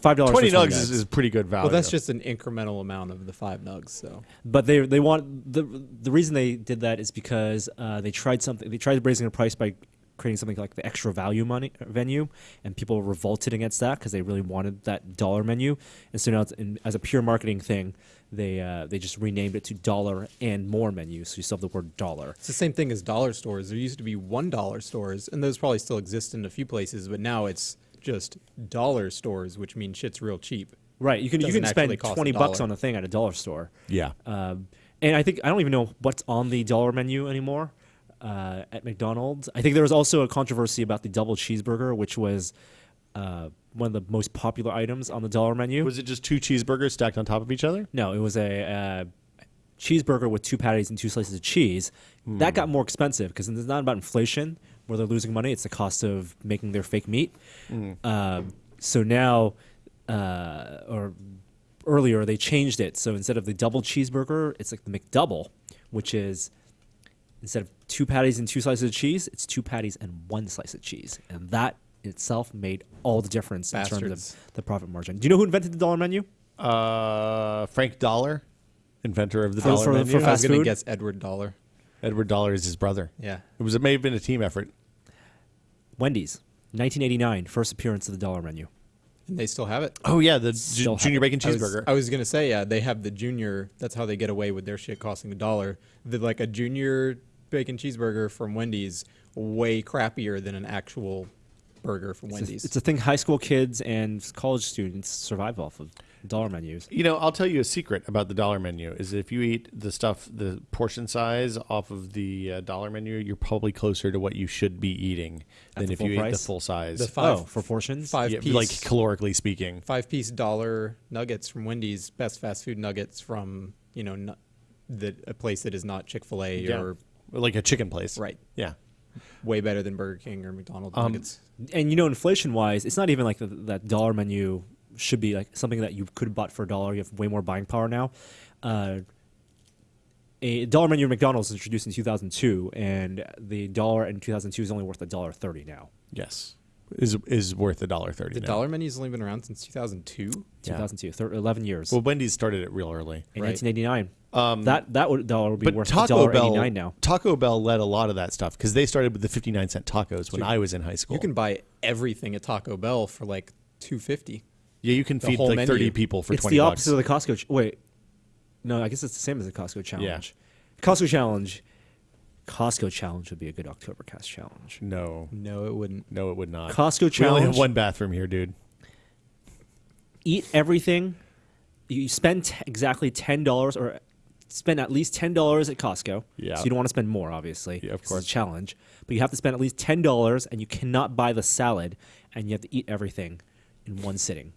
$5 Twenty nugs is, is pretty good value. Well, that's just an incremental amount of the five nugs. So But they they want the the reason they did that is because uh, they tried something. They tried raising the price by creating something like the extra value money venue, and people revolted against that because they really wanted that dollar menu. And so now, it's in, as a pure marketing thing, they uh, they just renamed it to dollar and more menu. So you still have the word dollar. It's the same thing as dollar stores. There used to be one dollar stores, and those probably still exist in a few places, but now it's just dollar stores, which means shit's real cheap. Right. You can you can spend cost twenty bucks on a thing at a dollar store. Yeah. Um, and I think I don't even know what's on the dollar menu anymore uh, at McDonald's. I think there was also a controversy about the double cheeseburger, which was uh, one of the most popular items on the dollar menu. Was it just two cheeseburgers stacked on top of each other? no, it was a uh, cheeseburger with two patties and two slices of cheese. That got more expensive because it's not about inflation where they're losing money; it's the cost of making their fake meat. Um, so now, uh, or earlier, they changed it. So instead of the double cheeseburger, it's like the McDouble, which is instead of two patties and two slices of cheese, it's two patties and one slice of cheese, and that itself made all the difference in terms of the profit margin. Do you know who invented the dollar menu? Uh, Frank Dollar, inventor of the For- dollar for- menu. for I was going to guess Edward Dollar. Edward Dollar is his brother. Yeah. It was. It may have been a team effort. Wendy's, 1989, first appearance of the dollar menu. And they still have it. Oh yeah, the ju- junior it. bacon I was- cheeseburger. I was, gonna say, yeah, they have the junior. That's how they get away with their shit costing a dollar. The like a junior bacon cheeseburger from Wendy's, way crappier than an actual burger from It's a- Wendy's. It's a thing high school kids and college students survive off of dollar menus. You know, I'll tell you a secret about the dollar menu is if you eat the stuff, the portion size off of the uh, dollar menu, you're probably closer to what you should be eating At than if full you eat the full size. The five oh, for portions? five Yeah, piece, like calorically speaking. five piece dollar nuggets from Wendy's, best fast food nuggets from you know nu- the a place that is not Chick Fil A Yeah. or Like a chicken place. right, Yeah. way better than Burger King or McDonald's Um, nuggets. And you know, inflation wise, it's not even like the, that dollar menu should be like something that you could have bought for a dollar. You have way more buying power now. Uh, a dollar menu at McDonald's was introduced in 2002, and the dollar in 2002 is only worth a dollar thirty now. Yes. Is is worth a dollar thirty. The now. dollar menu's only been around since 2002. Yeah. 2002, thir- 11 years. Well, Wendy's started it real early. in right. 1989, Um, that that would dollar would be but worth Taco Bell $1.89 now. Taco Bell led a lot of that stuff because they started with the fifty nine cent tacos when So I was in high school. You can buy everything at Taco Bell for like 250. Yeah, you can feed whole like menu. thirty people for it's twenty the bucks. opposite of the Costco. Ch- wait, no, I guess it's the same as the Costco challenge. Yeah. Costco challenge, Costco challenge would be a good Oktobercast challenge. no, No, it wouldn't. no, it would not. Costco challenge. we only have one bathroom here, dude. Eat everything. You spend t- exactly ten dollars, or spend at least ten dollars at Costco. Yeah. So you don't want to spend more, obviously. Yeah, of 'cause it's course. a challenge, but you have to spend at least ten dollars, and you cannot buy the salad, and you have to eat everything in one sitting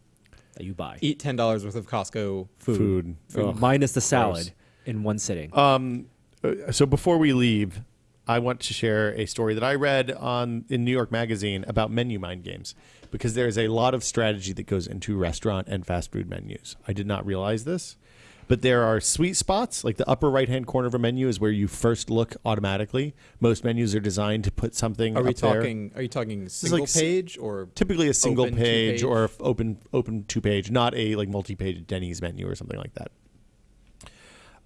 that you buy. Eat $10 worth of Costco Food. Food Ugh. minus the salad gross. in one sitting. Um, uh, so before we leave, I want to share a story that I read on in New York Magazine about menu mind games because there is a lot of strategy that goes into restaurant and fast food menus. I did not realize this, but there are sweet spots like the upper right hand corner of a menu is where you first look automatically. Most menus are designed to put something. Are we up there. talking? Are you talking single like page or Typically a single page two-page? or open open two page, not a like multi page Denny's menu or something like that.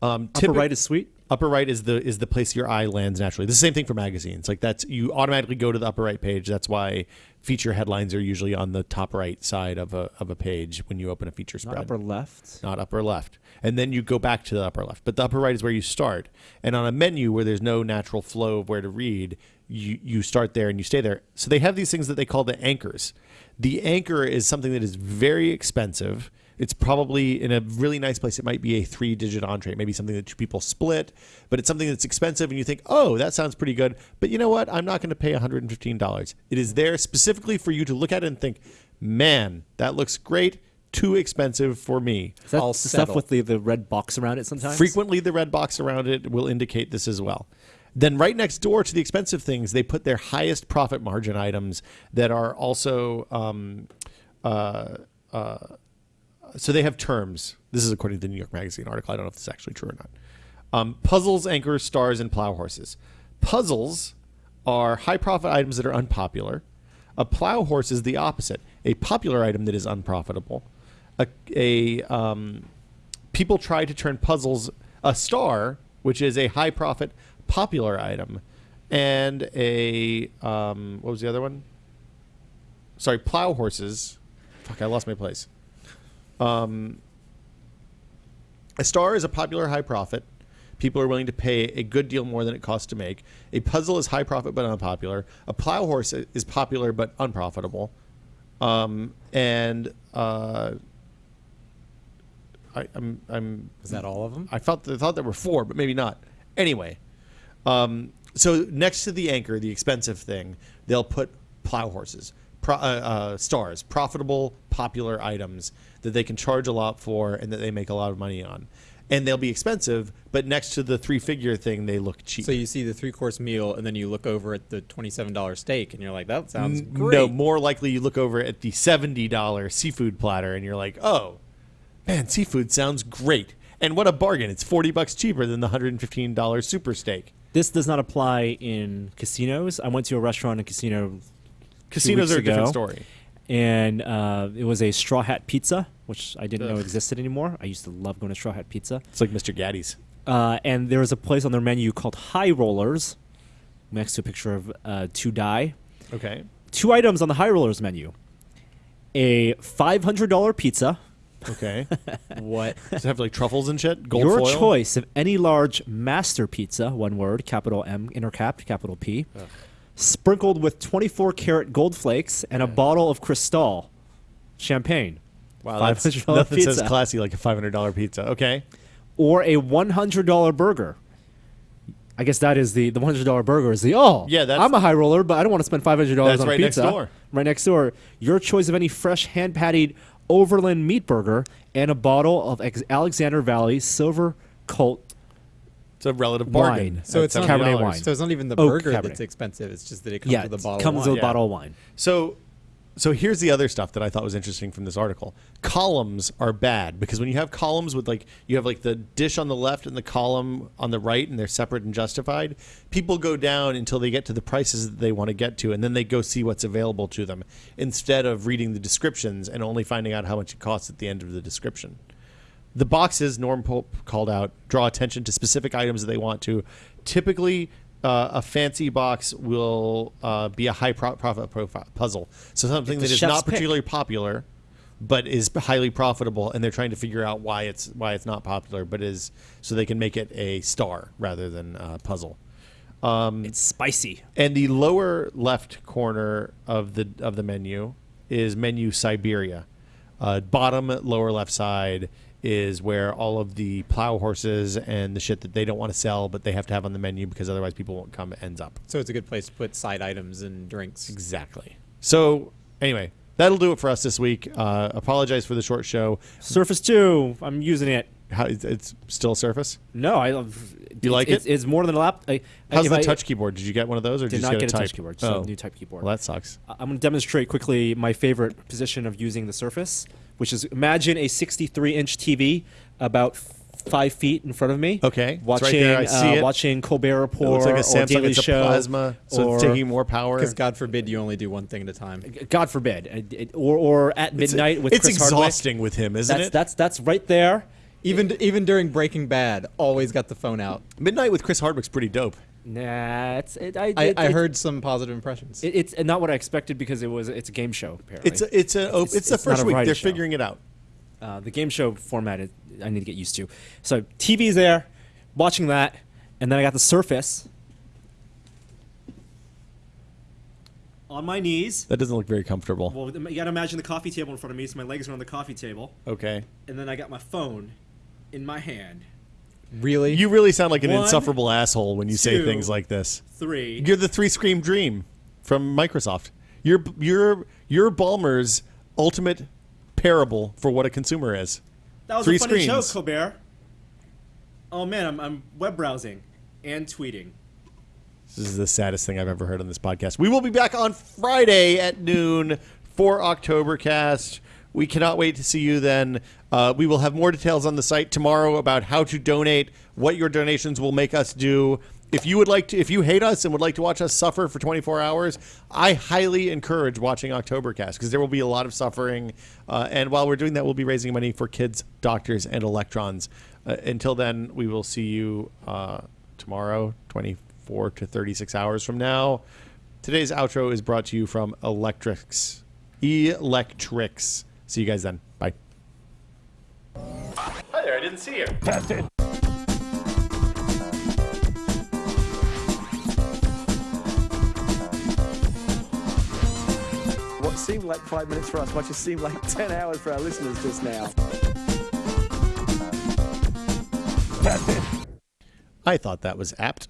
Um, Upper right is sweet. upper right is the is the place your eye lands naturally. The same thing for magazines. Like that's you automatically go to the upper right page. That's why feature headlines are usually on the top right side of a of a page when you open a feature spread. Not spread. upper left. not upper left. And then you go back to the upper left. But the upper right is where you start. And on a menu where there's no natural flow of where to read, you, you start there and you stay there. So they have these things that they call the anchors. The anchor is something that is very expensive. It's probably in a really nice place. It might be a three digit entree, maybe something that two people split, but it's something that's expensive. And you think, oh, that sounds pretty good. But you know what? I'm not going to pay $115. It is there specifically for you to look at it and think, man, that looks great. Too expensive for me. Is that I'll the stuff with the, the red box around it sometimes? Frequently, the red box around it will indicate this as well. Then, right next door to the expensive things, they put their highest profit margin items that are also. Um, uh, uh, so they have terms. This is according to the New York Magazine article. I don't know if this is actually true or not. Um, puzzles, anchors, stars, and plow horses. Puzzles are high profit items that are unpopular. A plow horse is the opposite, a popular item that is unprofitable. A, a um, people try to turn puzzles a star, which is a high profit popular item, and a um, what was the other one? Sorry, plow horses. Fuck, I lost my place. Um, a star is a popular high profit. People are willing to pay a good deal more than it costs to make. A puzzle is high profit but unpopular. A plow horse is popular but unprofitable. Um, and uh, I, I'm I'm Is that all of them? I felt I thought there were four, but maybe not. Anyway, um, so next to the anchor, the expensive thing, they'll put plow horses, pro, uh, uh, stars, profitable, popular items that they can charge a lot for and that they make a lot of money on, and they'll be expensive. But next to the three-figure thing, they look cheap. So you see the three course meal, and then you look over at the twenty-seven dollar steak, and you're like, "That sounds great." No, more likely you look over at the seventy dollar seafood platter and you're like, oh, man, seafood sounds great. And what a bargain! It's forty bucks cheaper than the hundred and fifteen dollar super steak. This does not apply in casinos. I went to a restaurant and casino Casinos are a different story. and uh, it was a straw hat pizza, which I didn't know existed anymore. I used to love going to straw hat pizza. It's like Mr. Gatti's. Uh, and there was a place on their menu called High Rollers, next to a picture of uh, To Die. Okay. Two items on the High Rollers menu: a five hundred dollar pizza. Okay. what? Does it have like truffles and shit? Gold Your foil? choice of any large master pizza, one word, capital M, intercapped, capital P, sprinkled with 24 karat gold flakes and a bottle of Cristal champagne. Wow, that's, $500 nothing says classy like a five hundred dollar pizza. Okay. Or a $100 burger. I guess that is the the $100 burger is the oh Yeah, that's- I'm a high roller, but I don't want to spend $500 That's on right next pizza. door. Right next door. Your choice of any fresh hand patted Overland meat burger and a bottle of ex- Alexander Valley Silver Colt It's a relative bargain. Wine. So at it's not Cabernet wine. So it's not even the Oak burger Cabernet. that's expensive. It's just that it comes yeah, with a it bottle. comes of with a Yeah. bottle of wine. So, so here's the other stuff that I thought was interesting from this article. Columns are bad because when you have columns with like you have like the dish on the left and the column on the right, and they're separate and justified. People go down until they get to the prices that they want to get to, and then they go see what's available to them instead of reading the descriptions and only finding out how much it costs at the end of the description. The boxes, Norm Pope called out, draw attention to specific items that they want to. Typically, uh, a fancy box will uh, be a high pro- profit profile puzzle. So something that is that a is chef's not pick. particularly popular, but is highly profitable, and they're trying to figure out why it's why it's not popular, but is so they can make it a star rather than a puzzle. It's spicy. And the lower left corner of the of the menu is menu Siberia. Uh, bottom lower left side is where all of the plow horses and the shit that they don't want to sell, but they have to have on the menu because otherwise people won't come ends up. So it's a good place to put side items and drinks. Exactly. So anyway, that'll do it for us this week. Uh, apologize for the short show. Surface 2, I'm using it. How, it's- it's still Surface. No, I love You like it's, it? It's more than a lap. I, How's the I- touch keyboard? Did you get one of those, or did, Did you not just get a type? touch keyboard, so Oh. new type keyboard. Well, that sucks. I'm going to demonstrate quickly my favorite position of using the Surface, which is imagine a 63 inch TV about five feet in front of me. Okay, watching right there. I see uh, it. watching Colbert It Report looks like a or Samsung. Daily It's a Show, plasma, so or it's taking more power. Because God forbid you only do one thing at a time. God forbid, it- it- or or at It's- midnight with it's Chris Hardwick. exhausting with him, isn't That's it? that's that's right there. Even even during Breaking Bad, always got the phone out. Midnight with Chris Hardwick's pretty dope. Nah, it's it, I, I, it- I it- heard some positive impressions. it- it's not what I expected because it was it's a game show. Apparently, It's a, it's a oh, it's, It's- the first a week. They're show. figuring it out. uh, the game show format is, I need to get used to. So TV's there, watching that, and then I got the Surface on my knees. That doesn't look very comfortable. Well, you got to imagine the coffee table in front of me, so my legs are on the coffee table, Okay. and then I got my phone in my hand. Really? You really sound like an One, insufferable asshole when you say two, things like this. Three. You're the three scream dream from Microsoft. You're you're you're Ballmer's ultimate parable for what a consumer is. that was three a funny screens. joke, Colbert. Oh man, I'm, I'm web browsing and tweeting. This is the saddest thing I've ever heard on this podcast. We will be back on Friday at noon for Oktobercast. We cannot wait to see you then. Uh, we will have more details on the site tomorrow about how to donate, what your donations will make us do. If you would like to, if you hate us and would like to watch us suffer for 24 hours, I highly encourage watching Oktobercast because there will be a lot of suffering. Uh, and while we're doing that, we'll be raising money for kids, doctors, and electrons. Uh, until then, we will see you uh, tomorrow, 24 to 36 hours from now. Today's outro is brought to you from Electrics. Electrics. See you guys then. Bye. Hi there, I didn't see you. What seemed like five minutes for us might just seem like 10 hours for our listeners just now. I thought that was apt.